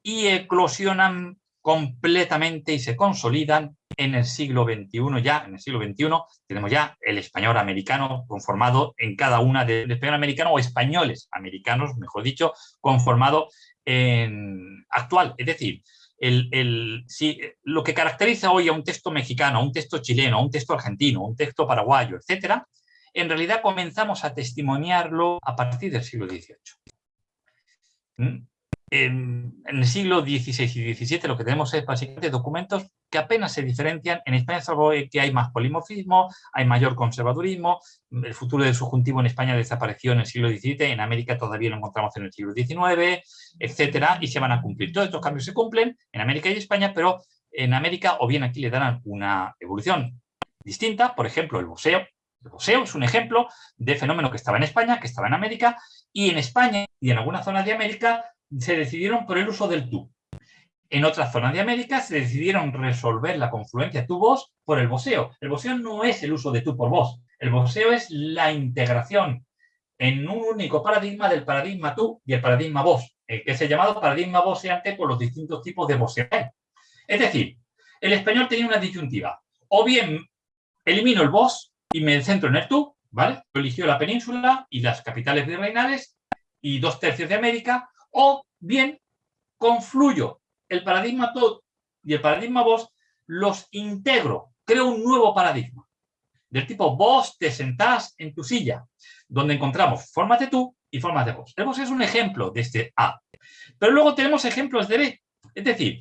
y eclosionan completamente y se consolidan en el siglo XXI ya, en el siglo XXI tenemos ya el español americano conformado en cada una del español americano o españoles americanos, mejor dicho, conformado en actual. Es decir, el, lo que caracteriza hoy a un texto mexicano, a un texto chileno, a un texto argentino, a un texto paraguayo, etcétera, en realidad comenzamos a testimoniarlo a partir del siglo XVIII. ¿Mm? En, el siglo XVI y XVII lo que tenemos es básicamente documentos que apenas se diferencian. En España es algo que hay más polimorfismo, hay mayor conservadurismo, el futuro del subjuntivo en España desapareció en el siglo XVII, en América todavía lo encontramos en el siglo XIX, etcétera, y se van a cumplir. Todos estos cambios se cumplen en América y España, pero en América o bien aquí le darán una evolución distinta, por ejemplo, el boxeo, el boxeo es un ejemplo de fenómeno que estaba en España, que estaba en América, y en España y en algunas zonas de América se decidieron por el uso del tú. En otras zonas de América se decidieron resolver la confluencia tú-vos por el boxeo. El boxeo no es el uso de tú por vos. El boxeo es la integración en un único paradigma del paradigma tú y el paradigma vos, que es el llamado paradigma voceante por los distintos tipos de boxeo. Es decir, el español tenía una disyuntiva. O bien elimino el vos y me centro en el tú, ¿vale? Eligió la península y las capitales virreinales y dos tercios de América, o bien confluyo el paradigma tú y el paradigma vos, los integro, creo un nuevo paradigma. Del tipo vos te sentás en tu silla, donde encontramos formas de tú y formas de vos. El vos es un ejemplo de este A. Pero luego tenemos ejemplos de B. Es decir,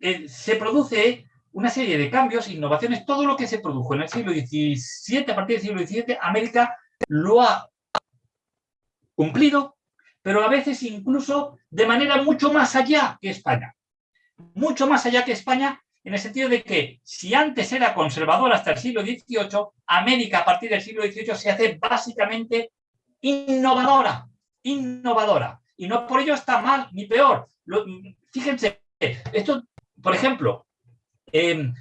eh, se produce una serie de cambios, innovaciones, todo lo que se produjo en el siglo XVII, a partir del siglo XVII, América lo ha cumplido, pero a veces incluso de manera mucho más allá que España. Mucho más allá que España, en el sentido de que si antes era conservadora hasta el siglo XVIII, América a partir del siglo XVIII se hace básicamente innovadora, innovadora. Y no por ello está mal ni peor. fíjense, esto, por ejemplo, Em,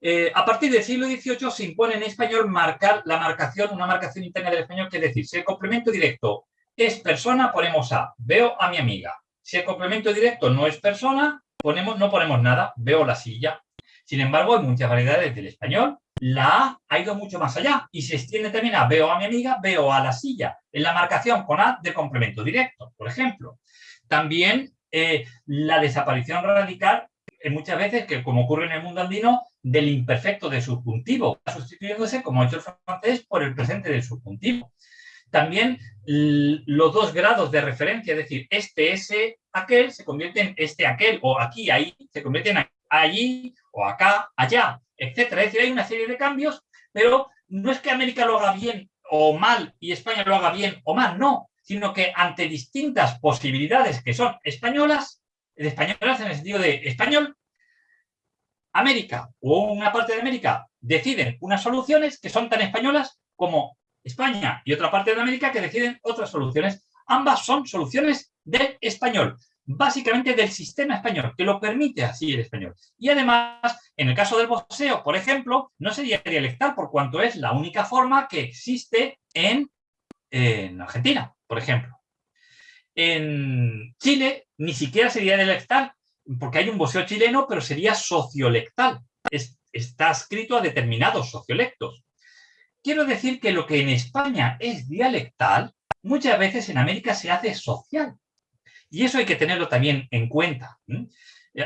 eh, a partir del siglo XVIII se impone en español marcar la marcación, una marcación interna del español, que es decir, el complemento directo es persona, ponemos a, veo a mi amiga. Si el complemento directo no es persona, ponemos, no ponemos nada, veo la silla. Sin embargo, en muchas variedades del español, la A ha ido mucho más allá y se extiende también a veo a mi amiga, veo a la silla, en la marcación con A de complemento directo, por ejemplo. También eh, la desaparición radical muchas veces, que como ocurre en el mundo andino, del imperfecto de subjuntivo, sustituyéndose, como ha hecho el francés, por el presente del subjuntivo. También los dos grados de referencia, es decir, este, ese, aquel, se convierte en este, aquel, o aquí, ahí, se convierte en allí, o acá, allá, etcétera. Es decir, hay una serie de cambios, pero no es que América lo haga bien o mal y España lo haga bien o mal, no, sino que ante distintas posibilidades que son españolas, españolas en el sentido de español, América o una parte de América deciden unas soluciones que son tan españolas como España y otra parte de América que deciden otras soluciones. Ambas son soluciones del español, básicamente del sistema español, que lo permite así el español. Y además, en el caso del boxeo, por ejemplo, no sería dialectal por cuanto es la única forma que existe en, en Argentina, por ejemplo. En Chile ni siquiera sería dialectal, porque hay un boxeo chileno, pero sería sociolectal. está escrito a determinados sociolectos. Quiero decir que lo que en España es dialectal, muchas veces en América se hace social. Y eso hay que tenerlo también en cuenta.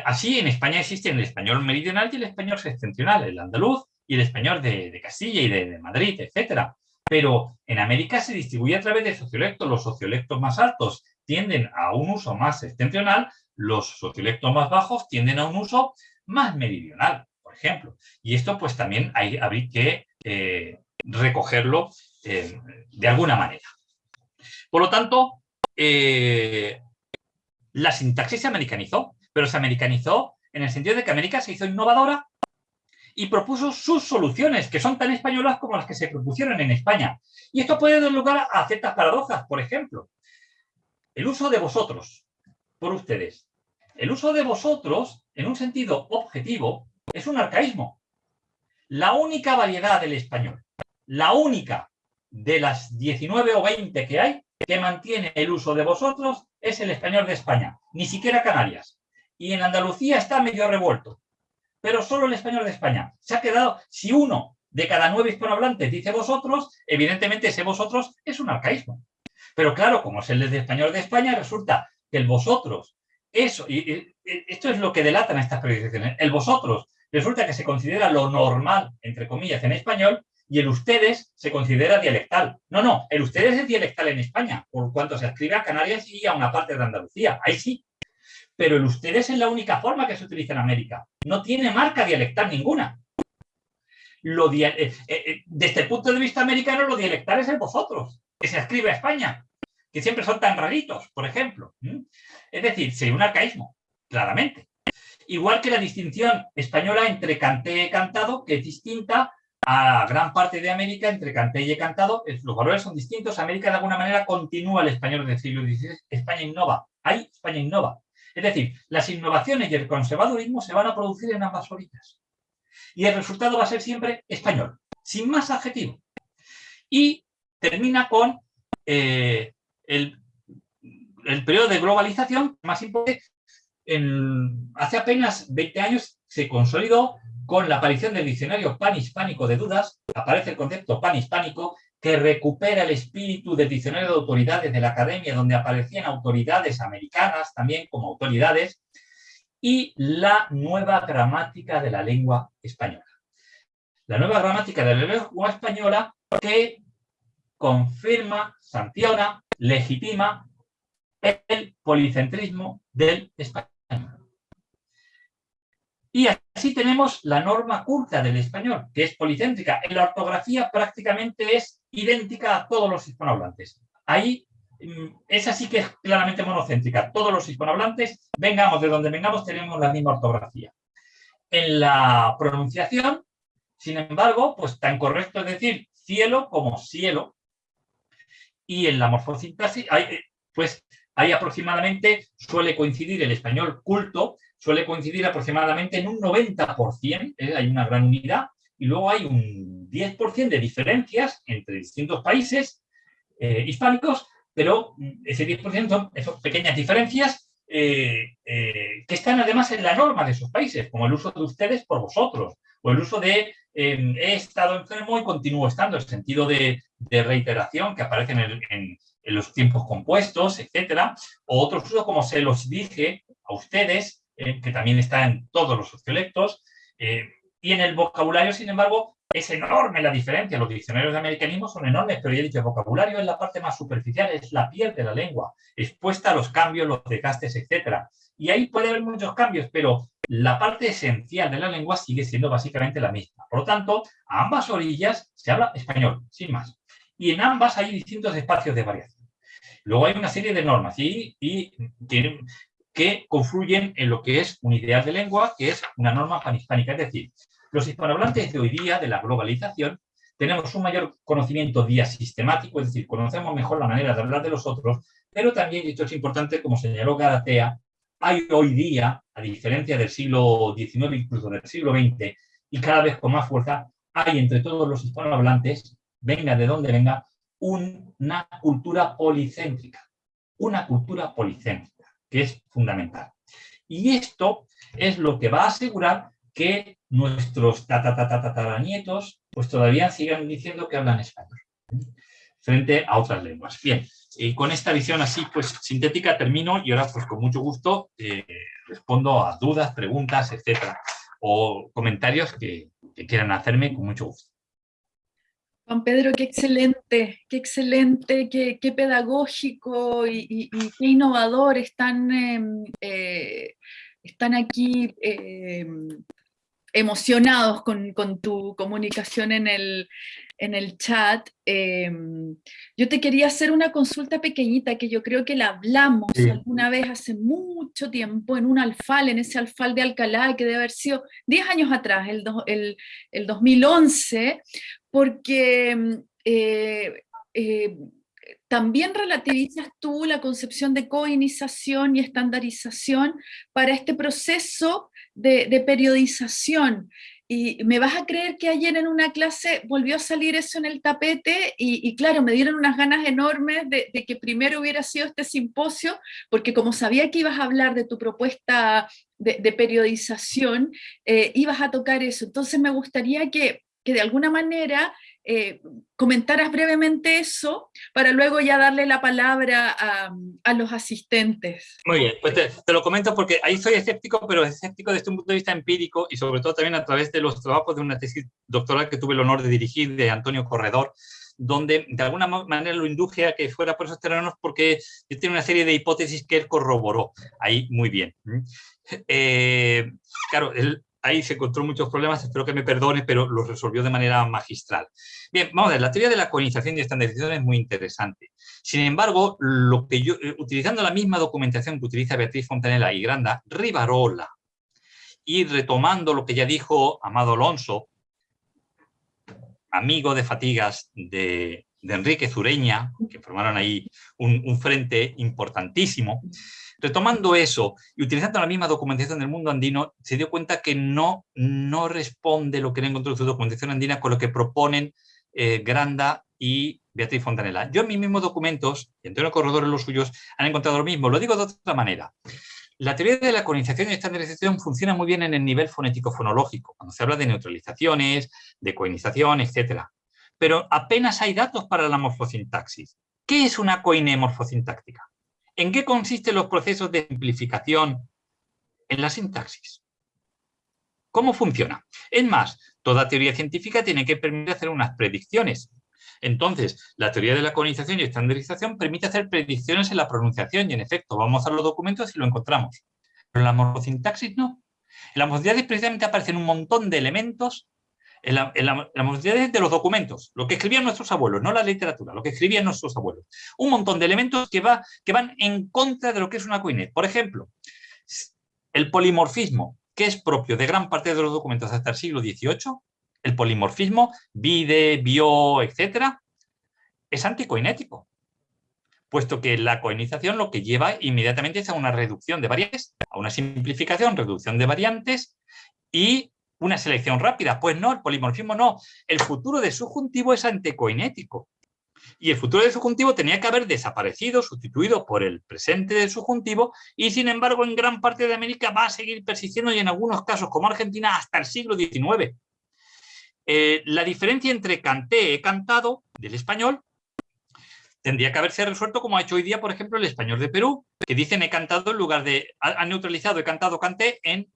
Así en España existen el español meridional y el español septentrional, el andaluz y el español de, Castilla y de, Madrid, etc. Pero en América se distribuye a través de sociolectos. Los sociolectos más altos tienden a un uso más septentrional, los sociolectos más bajos tienden a un uso más meridional, por ejemplo. Y esto pues también hay, que eh, recogerlo eh, de alguna manera. Por lo tanto, eh, la sintaxis se americanizó, pero se americanizó en el sentido de que América se hizo innovadora y propuso sus soluciones, que son tan españolas como las que se propusieron en España. Y esto puede dar lugar a ciertas paradojas, por ejemplo. El uso de vosotros, por ustedes. El uso de vosotros, en un sentido objetivo, es un arcaísmo. La única variedad del español, la única de las 19 o 20 que hay, que mantiene el uso de vosotros, es el español de España, ni siquiera Canarias. y en Andalucía está medio revuelto, pero solo el español de España. Se ha quedado, si uno de cada nueve hispanohablantes dice vosotros, evidentemente ese vosotros es un arcaísmo. Pero claro, como es el de español de España, resulta que el vosotros, eso, y, esto es lo que delatan estas predicciones, el vosotros resulta que se considera lo normal, entre comillas, en español, y el ustedes se considera dialectal. No, no, el ustedes es dialectal en España, por cuanto se escribe a Canarias y a una parte de Andalucía, ahí sí. Pero el ustedes es la única forma que se utiliza en América. No tiene marca dialectal ninguna. Eh, eh, eh, desde el punto de vista americano, lo dialectal es el vosotros, que se escribe a España, que siempre son tan raritos, por ejemplo. Es decir, sí, un arcaísmo, claramente. Igual que la distinción española entre canté y cantado, que es distinta a gran parte de América entre canté y cantado, los valores son distintos. América de alguna manera continúa el español del siglo XVI, España innova. Ahí España innova. Es decir, las innovaciones y el conservadurismo se van a producir en ambas orillas. Y el resultado va a ser siempre español, sin más adjetivo. Y termina con eh, el, periodo de globalización más importante. Hace apenas 20 años se consolidó con la aparición del diccionario panhispánico de dudas, aparece el concepto panhispánico que recupera el espíritu del diccionario de autoridades de la academia, donde aparecían autoridades americanas también como autoridades, y la nueva gramática de la lengua española. La nueva gramática de la lengua española que confirma, sanciona, legitima el policentrismo del español. Y así tenemos la norma culta del español, que es policéntrica. En la ortografía prácticamente es idéntica a todos los hispanohablantes. Ahí mm, es así que es claramente monocéntrica. Todos los hispanohablantes, vengamos de donde vengamos, tenemos la misma ortografía. En la pronunciación, sin embargo, pues tan correcto es decir cielo como cielo. Y en la morfosintaxis, pues ahí aproximadamente suele coincidir el español culto suele coincidir aproximadamente en un 90%, ¿eh? hay una gran unidad, y luego hay un 10% de diferencias entre distintos países eh, hispánicos, pero ese 10% son pequeñas diferencias eh, que están además en la norma de esos países, como el uso de ustedes por vosotros, o el uso de he estado enfermo y continúo estando, el sentido de, reiteración que aparece en, en, los tiempos compuestos, etcétera, o otros usos como se los dije a ustedes, eh, que también está en todos los sociolectos, eh, y en el vocabulario, sin embargo, es enorme la diferencia. Los diccionarios de americanismo son enormes, pero ya he dicho, el vocabulario es la parte más superficial, es la piel de la lengua, expuesta a los cambios, los desgastes, etc. Y ahí puede haber muchos cambios, pero la parte esencial de la lengua sigue siendo básicamente la misma. Por lo tanto, a ambas orillas se habla español, sin más. Y en ambas hay distintos espacios de variación. Luego hay una serie de normas y, y que confluyen en lo que es un ideal de lengua, que es una norma panhispánica. Es decir, los hispanohablantes de hoy día, de la globalización, tenemos un mayor conocimiento sistemático, es decir, conocemos mejor la manera de hablar de los otros, pero también, y esto es importante, como señaló Galatea, hay hoy día, a diferencia del siglo XIX, incluso del siglo XX, y cada vez con más fuerza, hay entre todos los hispanohablantes, venga de donde venga, una cultura policéntrica. Una cultura policéntrica que es fundamental. Y esto es lo que va a asegurar que nuestros tatatatataranietos pues todavía sigan diciendo que hablan español frente a otras lenguas. Bien, y con esta visión así pues sintética termino y ahora pues con mucho gusto eh, respondo a dudas, preguntas, etcétera, o comentarios que quieran hacerme con mucho gusto. Juan Pedro, qué excelente, qué excelente, qué, pedagógico y, qué innovador están, em, eh, están aquí em, emocionados con, tu comunicación en el, chat. Em, yo te quería hacer una consulta pequeñita que yo creo que la hablamos alguna vez hace mucho tiempo en un alfal, en ese alfal de Alcalá, que debe haber sido 10 años atrás, el, el, el 2011, porque mm, eh, eh, también relativizas tú la concepción de coinización y estandarización para este proceso de, periodización. Y me vas a creer que ayer en una clase volvió a salir eso en el tapete y, claro, me dieron unas ganas enormes de, que primero hubiera sido este simposio, porque como sabía que ibas a hablar de tu propuesta de, periodización, eh, ibas a tocar eso. Entonces me gustaría que, que de alguna manera eh, comentaras brevemente eso para luego ya darle la palabra a, los asistentes. Muy bien, pues te, lo comento porque ahí soy escéptico, pero escéptico desde un punto de vista empírico y sobre todo también a través de los trabajos de una tesis doctoral que tuve el honor de dirigir de Antonio Corredor, donde de alguna manera lo induje a que fuera por esos terrenos porque tiene una serie de hipótesis que él corroboró ahí muy bien. Eh, claro, él ahí se encontró muchos problemas, espero que me perdone, pero los resolvió de manera magistral. Bien, vamos a ver, la teoría de la coinización y estandarización es muy interesante. Sin embargo, lo que yo, eh, utilizando la misma documentación que utiliza Beatriz Fontanella y Granda, Rivarola, y retomando lo que ya dijo Amado Alonso, amigo de fatigas de, Enrique Zureña, que formaron ahí un frente importantísimo, Retomando eso y utilizando la misma documentación del mundo andino, se dio cuenta que no, no responde lo que él encontró en su documentación andina con lo que proponen eh, Granda y Beatriz Fontanella. Yo en mis mismos documentos, y Antonio Corredor en los suyos, han encontrado lo mismo. Lo digo de otra manera. La teoría de la colonización y estandarización funciona muy bien en el nivel fonético-fonológico, cuando se habla de neutralizaciones, de coinización, etc. Pero apenas hay datos para la morfosintaxis. ¿Qué es una coine morfosintáctica? ¿En qué consisten los procesos de simplificación en la sintaxis? ¿Cómo funciona? Es más, toda teoría científica tiene que permitir hacer unas predicciones. Entonces, la teoría de la colonización y estandarización permite hacer predicciones en la pronunciación y, en efecto, vamos a los documentos y lo encontramos. Pero en la morfosintaxis no. En la morfosintaxis precisamente aparecen un montón de elementos en la, en de los documentos, lo que escribían nuestros abuelos, no la literatura, lo que escribían nuestros abuelos. Un montón de elementos que, va, que van en contra de lo que es una coinet. Por ejemplo, el polimorfismo, que es propio de gran parte de los documentos hasta el siglo XVIII, el polimorfismo, vide, bio, etcétera, es anticoinético, puesto que la coinización lo que lleva inmediatamente es a una reducción de variantes, a una simplificación, reducción de variantes y una selección rápida. Pues no, el polimorfismo no. El futuro de subjuntivo es antecoinético. Y el futuro del subjuntivo tenía que haber desaparecido, sustituido por el presente del subjuntivo, y sin embargo en gran parte de América va a seguir persistiendo y en algunos casos, como Argentina, hasta el siglo XIX. Eh, la diferencia entre canté, he cantado, del español, tendría que haberse resuelto como ha hecho hoy día, por ejemplo, el español de Perú, que dicen he cantado en lugar de, ha, neutralizado he cantado, canté en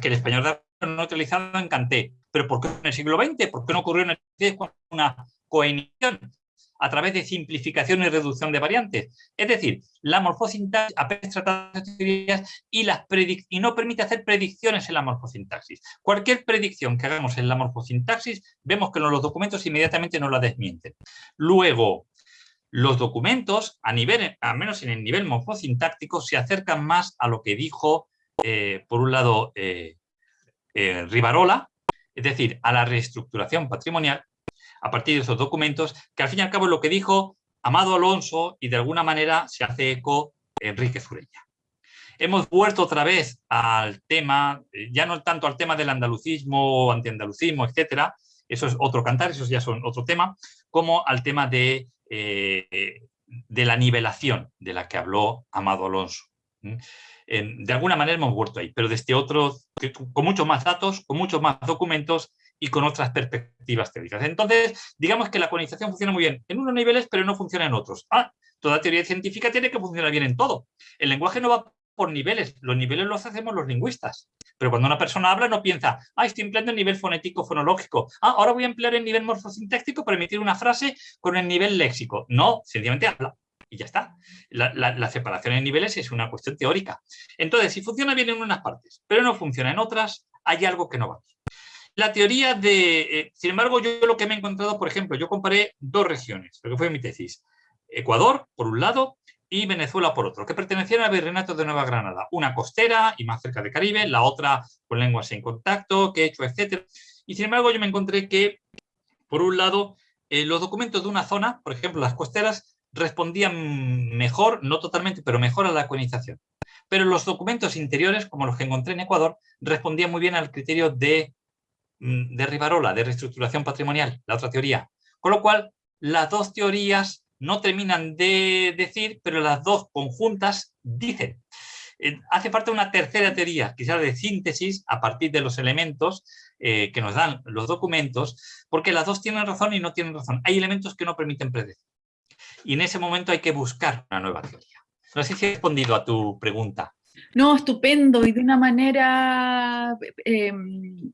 que el español no utilizado en Canté. ¿Pero por qué en el siglo XX? ¿Por qué no ocurrió en el siglo con una coenición a través de simplificación y reducción de variantes? Es decir, la morfosintaxis apenas trata teorías y, las y no permite hacer predicciones en la morfosintaxis. Cualquier predicción que hagamos en la morfosintaxis, vemos que los documentos inmediatamente no la desmienten. Luego, los documentos, a nivel, al menos en el nivel morfosintáctico, se acercan más a lo que dijo eh, por un lado, eh, eh, Rivarola, es decir, a la reestructuración patrimonial a partir de esos documentos, que al fin y al cabo es lo que dijo Amado Alonso y de alguna manera se hace eco Enrique Zureña. Hemos vuelto otra vez al tema, ya no tanto al tema del andalucismo, antiandalucismo, etcétera, eso es otro cantar, eso ya son otro tema, como al tema de, de la nivelación de la que habló Amado Alonso de alguna manera hemos vuelto ahí, pero desde otro, con muchos más datos, con muchos más documentos y con otras perspectivas teóricas. Entonces, digamos que la colonización funciona muy bien en unos niveles, pero no funciona en otros. Ah, toda teoría científica tiene que funcionar bien en todo. El lenguaje no va por niveles, los niveles los hacemos los lingüistas. Pero cuando una persona habla no piensa, ah, estoy empleando el nivel fonético fonológico, ah, ahora voy a emplear el nivel morfosintáctico para emitir una frase con el nivel léxico. No, sencillamente habla y ya está. La, separación en niveles es una cuestión teórica. Entonces, si funciona bien en unas partes, pero no funciona en otras, hay algo que no va. La teoría de... Eh, sin embargo, yo lo que me he encontrado, por ejemplo, yo comparé dos regiones, lo que fue mi tesis. Ecuador, por un lado, y Venezuela por otro, que pertenecían al Virreinato de Nueva Granada. Una costera y más cerca de Caribe, la otra con lenguas en contacto, quechua, etc. Y sin embargo, yo me encontré que, por un lado, eh, los documentos de una zona, por ejemplo, las costeras, respondían mejor, no totalmente, pero mejor a la colonización. pero los documentos interiores, como los que encontré en Ecuador, respondían muy bien al criterio de, mm, de Rivarola, de reestructuración patrimonial, la otra teoría. Con lo cual, las dos teorías no terminan de decir, pero las dos conjuntas dicen. Eh, hace falta una tercera teoría, quizás de síntesis a partir de los elementos eh, que nos dan los documentos, porque las dos tienen razón y no tienen razón. Hay elementos que no permiten predecir. Y en ese momento hay que buscar una nueva teoría. No sé si he respondido a tu pregunta. No, estupendo y de una manera em,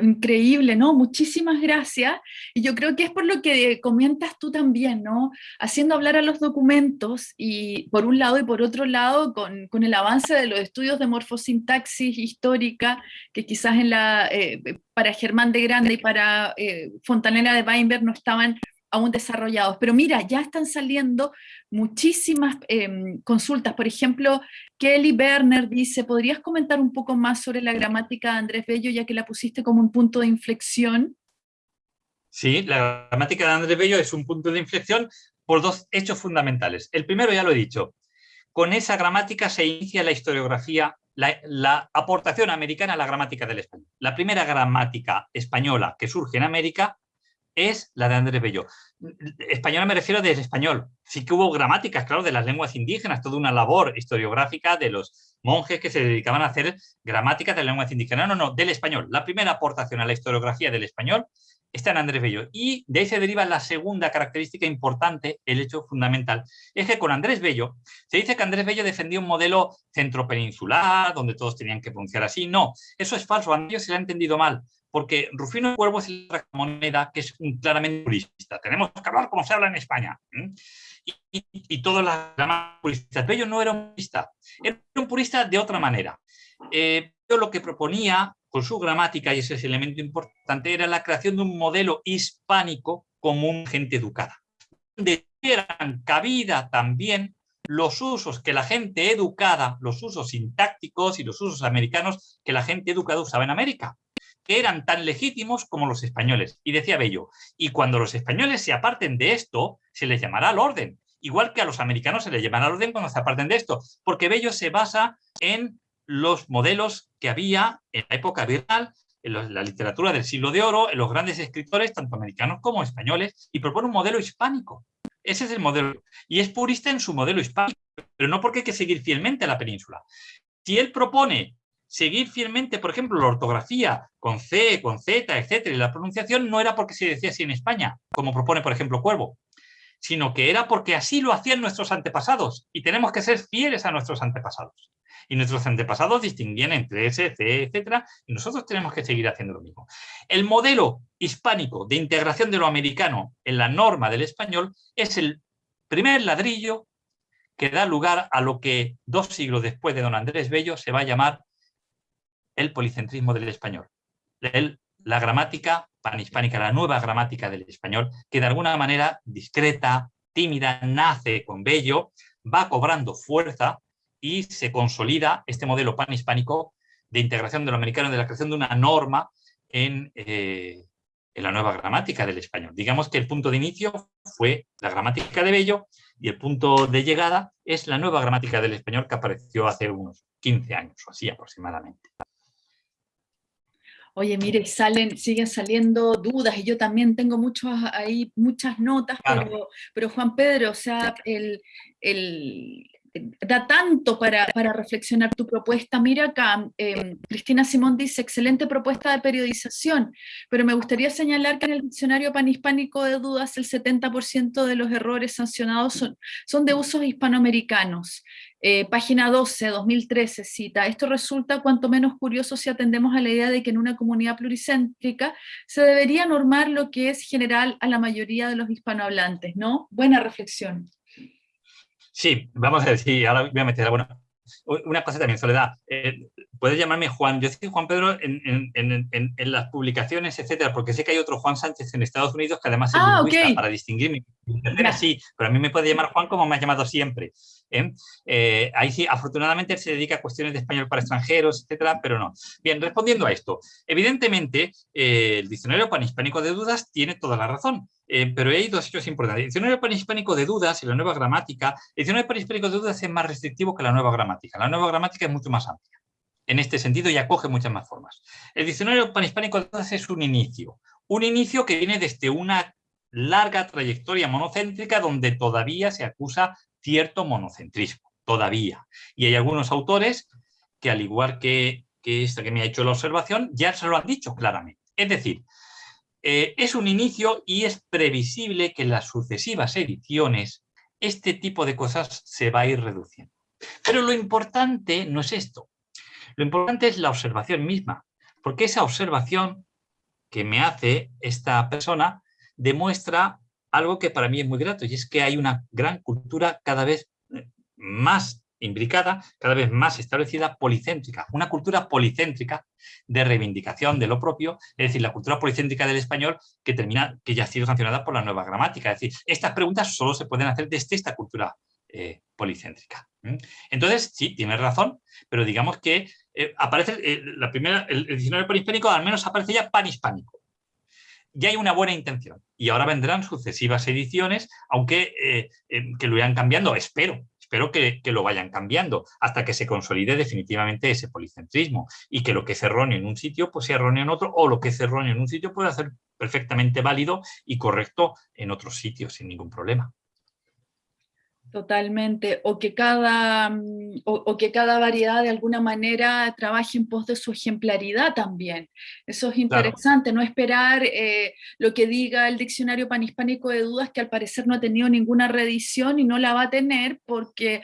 increíble, ¿no? Muchísimas gracias. Y yo creo que es por lo que comentas tú también, ¿no? Haciendo hablar a los documentos y por un lado y por otro lado con, con el avance de los estudios de morfosintaxis histórica, que quizás en la, eh, para Germán de Grande y para eh, de Weinberg no estaban aún desarrollados. Pero mira, ya están saliendo muchísimas em, consultas. Por ejemplo, Kelly Berner dice, ¿podrías comentar un poco más sobre la gramática de Andrés Bello, ya que la pusiste como un punto de inflexión? Sí, la gramática de Andrés Bello es un punto de inflexión por dos hechos fundamentales. El primero ya lo he dicho, con esa gramática se inicia la historiografía, la, la, aportación americana a la gramática del español. La primera gramática española que surge en América es la de Andrés Bello. Española me refiero desde español. Sí que hubo gramáticas, claro, de las lenguas indígenas, toda una labor historiográfica de los monjes que se dedicaban a hacer gramáticas de lenguas indígenas. No, no, del español. La primera aportación a la historiografía del español está en Andrés Bello. Y de ahí se deriva la segunda característica importante, el hecho fundamental. Es que con Andrés Bello, se dice que Andrés Bello defendía un modelo centropeninsular, donde todos tenían que pronunciar así. No, eso es falso. A Bello se le ha entendido mal porque Rufino Cuervo es la moneda que es un claramente purista. Tenemos que hablar como se habla en España. Y, y, todas las demás puristas. Bello no era un purista, era un purista de otra manera. Eh, lo que proponía con su gramática, y ese es el elemento importante, era la creación de un modelo hispánico como un gente educada. Donde dieran cabida también los usos que la gente educada, los usos sintácticos y los usos americanos que la gente educada usaba en América que eran tan legítimos como los españoles. Y decía Bello, y cuando los españoles se aparten de esto, se les llamará al orden. Igual que a los americanos se les llamará al orden cuando se aparten de esto, porque Bello se basa en los modelos que había en la época virtual, en la literatura del siglo de oro, en los grandes escritores, tanto americanos como españoles, y propone un modelo hispánico. Ese es el modelo. Y es purista en su modelo hispánico, pero no porque hay que seguir fielmente a la península. Si él propone seguir fielmente, por ejemplo, la ortografía con C, con Z, etcétera, y la pronunciación no era porque se decía así en España, como propone, por ejemplo, Cuervo, sino que era porque así lo hacían nuestros antepasados y tenemos que ser fieles a nuestros antepasados. Y nuestros antepasados distinguían entre S, C, etcétera, y nosotros tenemos que seguir haciendo lo mismo. El modelo hispánico de integración de lo americano en la norma del español es el primer ladrillo que da lugar a lo que dos siglos después de don Andrés Bello se va a llamar el policentrismo del español. la gramática panhispánica, la nueva gramática del español, que de alguna manera discreta, tímida, nace con Bello, va cobrando fuerza y se consolida este modelo panhispánico de integración de lo americano, de la creación de una norma en, eh, en, la nueva gramática del español. Digamos que el punto de inicio fue la gramática de Bello y el punto de llegada es la nueva gramática del español que apareció hace unos 15 años o así aproximadamente oye, mire, salen, siguen saliendo dudas y yo también tengo muchos ahí, muchas notas, pero, pero Juan Pedro, o sea, el, el, da tanto para, para, reflexionar tu propuesta. Mira acá, em, Cristina Simón dice, excelente propuesta de periodización, pero me gustaría señalar que en el diccionario panhispánico de dudas el 70% de los errores sancionados son, son de usos hispanoamericanos. Eh, página 12, 2013, cita, esto resulta cuanto menos curioso si atendemos a la idea de que en una comunidad pluricéntrica se debería normar lo que es general a la mayoría de los hispanohablantes, ¿no? Buena reflexión. Sí, vamos a decir, ahora voy a meter, bueno, una cosa también, Soledad, eh, puedes llamarme Juan, yo soy Juan Pedro en, en, en, en, las publicaciones, etcétera, porque sé que hay otro Juan Sánchez en Estados Unidos que además es ah, lingüista, para distinguirme, sí, pero a mí me puede llamar Juan como me has llamado siempre. ¿Eh? Eh, ahí sí, afortunadamente se dedica a cuestiones de español para extranjeros, etcétera, pero no. Bien, respondiendo a esto, evidentemente el diccionario panhispánico de dudas tiene toda la razón. eh, pero hay dos hechos importantes. El diccionario panhispánico de dudas y la nueva gramática, el diccionario panhispánico de dudas es más restrictivo que la nueva gramática. La nueva gramática es mucho más amplia. En este sentido y acoge muchas más formas. El diccionario panhispánico de dudas es un inicio. Un inicio que viene desde una larga trayectoria monocéntrica donde todavía se acusa cierto monocentrismo. Todavía. Y hay algunos autores que, al igual que, que esta que me ha hecho la observación, ya se lo han dicho claramente. Es decir, eh, es un inicio y es previsible que en las sucesivas ediciones este tipo de cosas se va a ir reduciendo. Pero lo importante no es esto. Lo importante es la observación misma, porque esa observación que me hace esta persona demuestra algo que para mí es muy grato, y es que hay una gran cultura cada vez eh, más imbricada, cada vez más establecida, policéntrica, una cultura policéntrica de reivindicación de lo propio, es decir, la cultura policéntrica del español que termina, que ya ha sido sancionada por la nueva gramática, es decir, estas preguntas solo se pueden hacer desde esta cultura eh, policéntrica. Entonces, sí, tienes razón, pero digamos que eh, aparece eh, la primera, el, diccionario panhispánico al menos aparece ya panhispánico. Ya hay una buena intención y ahora vendrán sucesivas ediciones, aunque que lo irán cambiando, espero, espero que, lo vayan cambiando hasta que se consolide definitivamente ese policentrismo y que lo que es erróneo en un sitio pues sea erróneo en otro o lo que es erróneo en un sitio pueda ser perfectamente válido y correcto en otros sitios sin ningún problema. Totalmente, o que, cada, mm, o, que cada variedad de alguna manera trabaje en pos de su ejemplaridad también. Eso es interesante, no esperar eh, lo que diga el diccionario panhispánico de dudas, que al parecer no ha tenido ninguna reedición y no la va a tener porque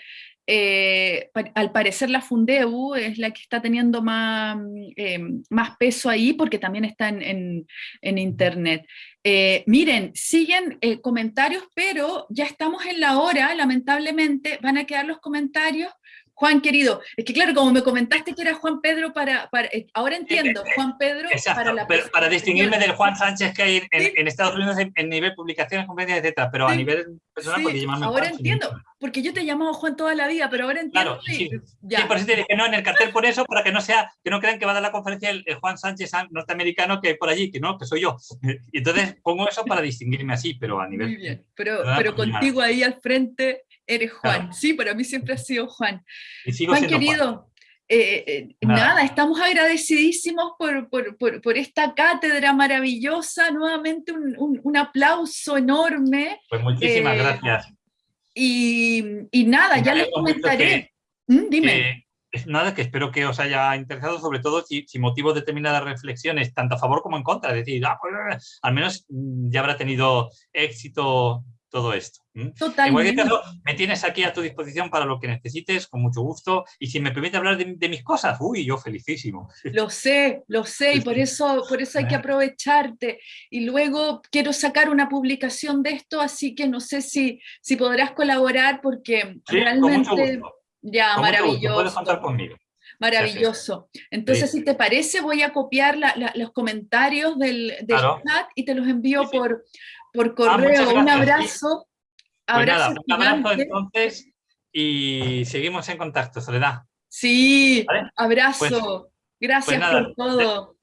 eh, al parecer la Fundeu es la que está teniendo más, eh, más peso ahí porque también está en, internet. Eh, miren, siguen comentarios, pero ya estamos en la hora, lamentablemente van a quedar los comentarios Juan querido, es que claro, como me comentaste que era Juan Pedro para, eh, ahora entiendo, Juan Pedro para la pero para distinguirme del Juan Sánchez que hay en, Estados Unidos en, nivel publicaciones, conferencias, etcétera, pero a nivel personal sí. llamarme Ahora entiendo, porque yo te he llamado Juan toda la vida, pero ahora entiendo. Claro, sí, ya. por eso te dije no en el cartel por eso, para que no sea, que no crean que va a dar la conferencia el, Juan Sánchez norteamericano que hay por allí, que no, que soy yo. Y [laughs] entonces pongo eso para distinguirme así, pero a nivel... Muy bien, pero, pero contigo ahí al frente Eres Juan, sí, para mí siempre ha sido Juan. Juan querido, eh, eh, nada. estamos agradecidísimos por, esta cátedra maravillosa, nuevamente un, aplauso enorme. Pues muchísimas eh, gracias. Y, nada, ya les comentaré. ¿Mm? dime. nada, que espero que os haya interesado, sobre todo si, motivo determinadas reflexiones, tanto a favor como en contra, es decir, ah, pues, al menos ya habrá tenido éxito todo esto. Totalmente. En cualquier caso, me tienes aquí a tu disposición para lo que necesites, con mucho gusto. Y si me permite hablar de, mis cosas, uy, yo felicísimo. [laughs] Lo sé, lo sé, y por eso, por eso hay que aprovecharte. Y luego quiero sacar una publicación de esto, así que no sé si, si podrás colaborar, porque realmente... Ya, maravilloso. Puedes contar conmigo. Maravilloso. Entonces, si te parece, voy a copiar los comentarios del, chat y te los envío por, por ah, correo. un abrazo. Pues nada, un abrazo entonces y seguimos en contacto, Soledad. Sí, abrazo. Pues, gracias pues por todo.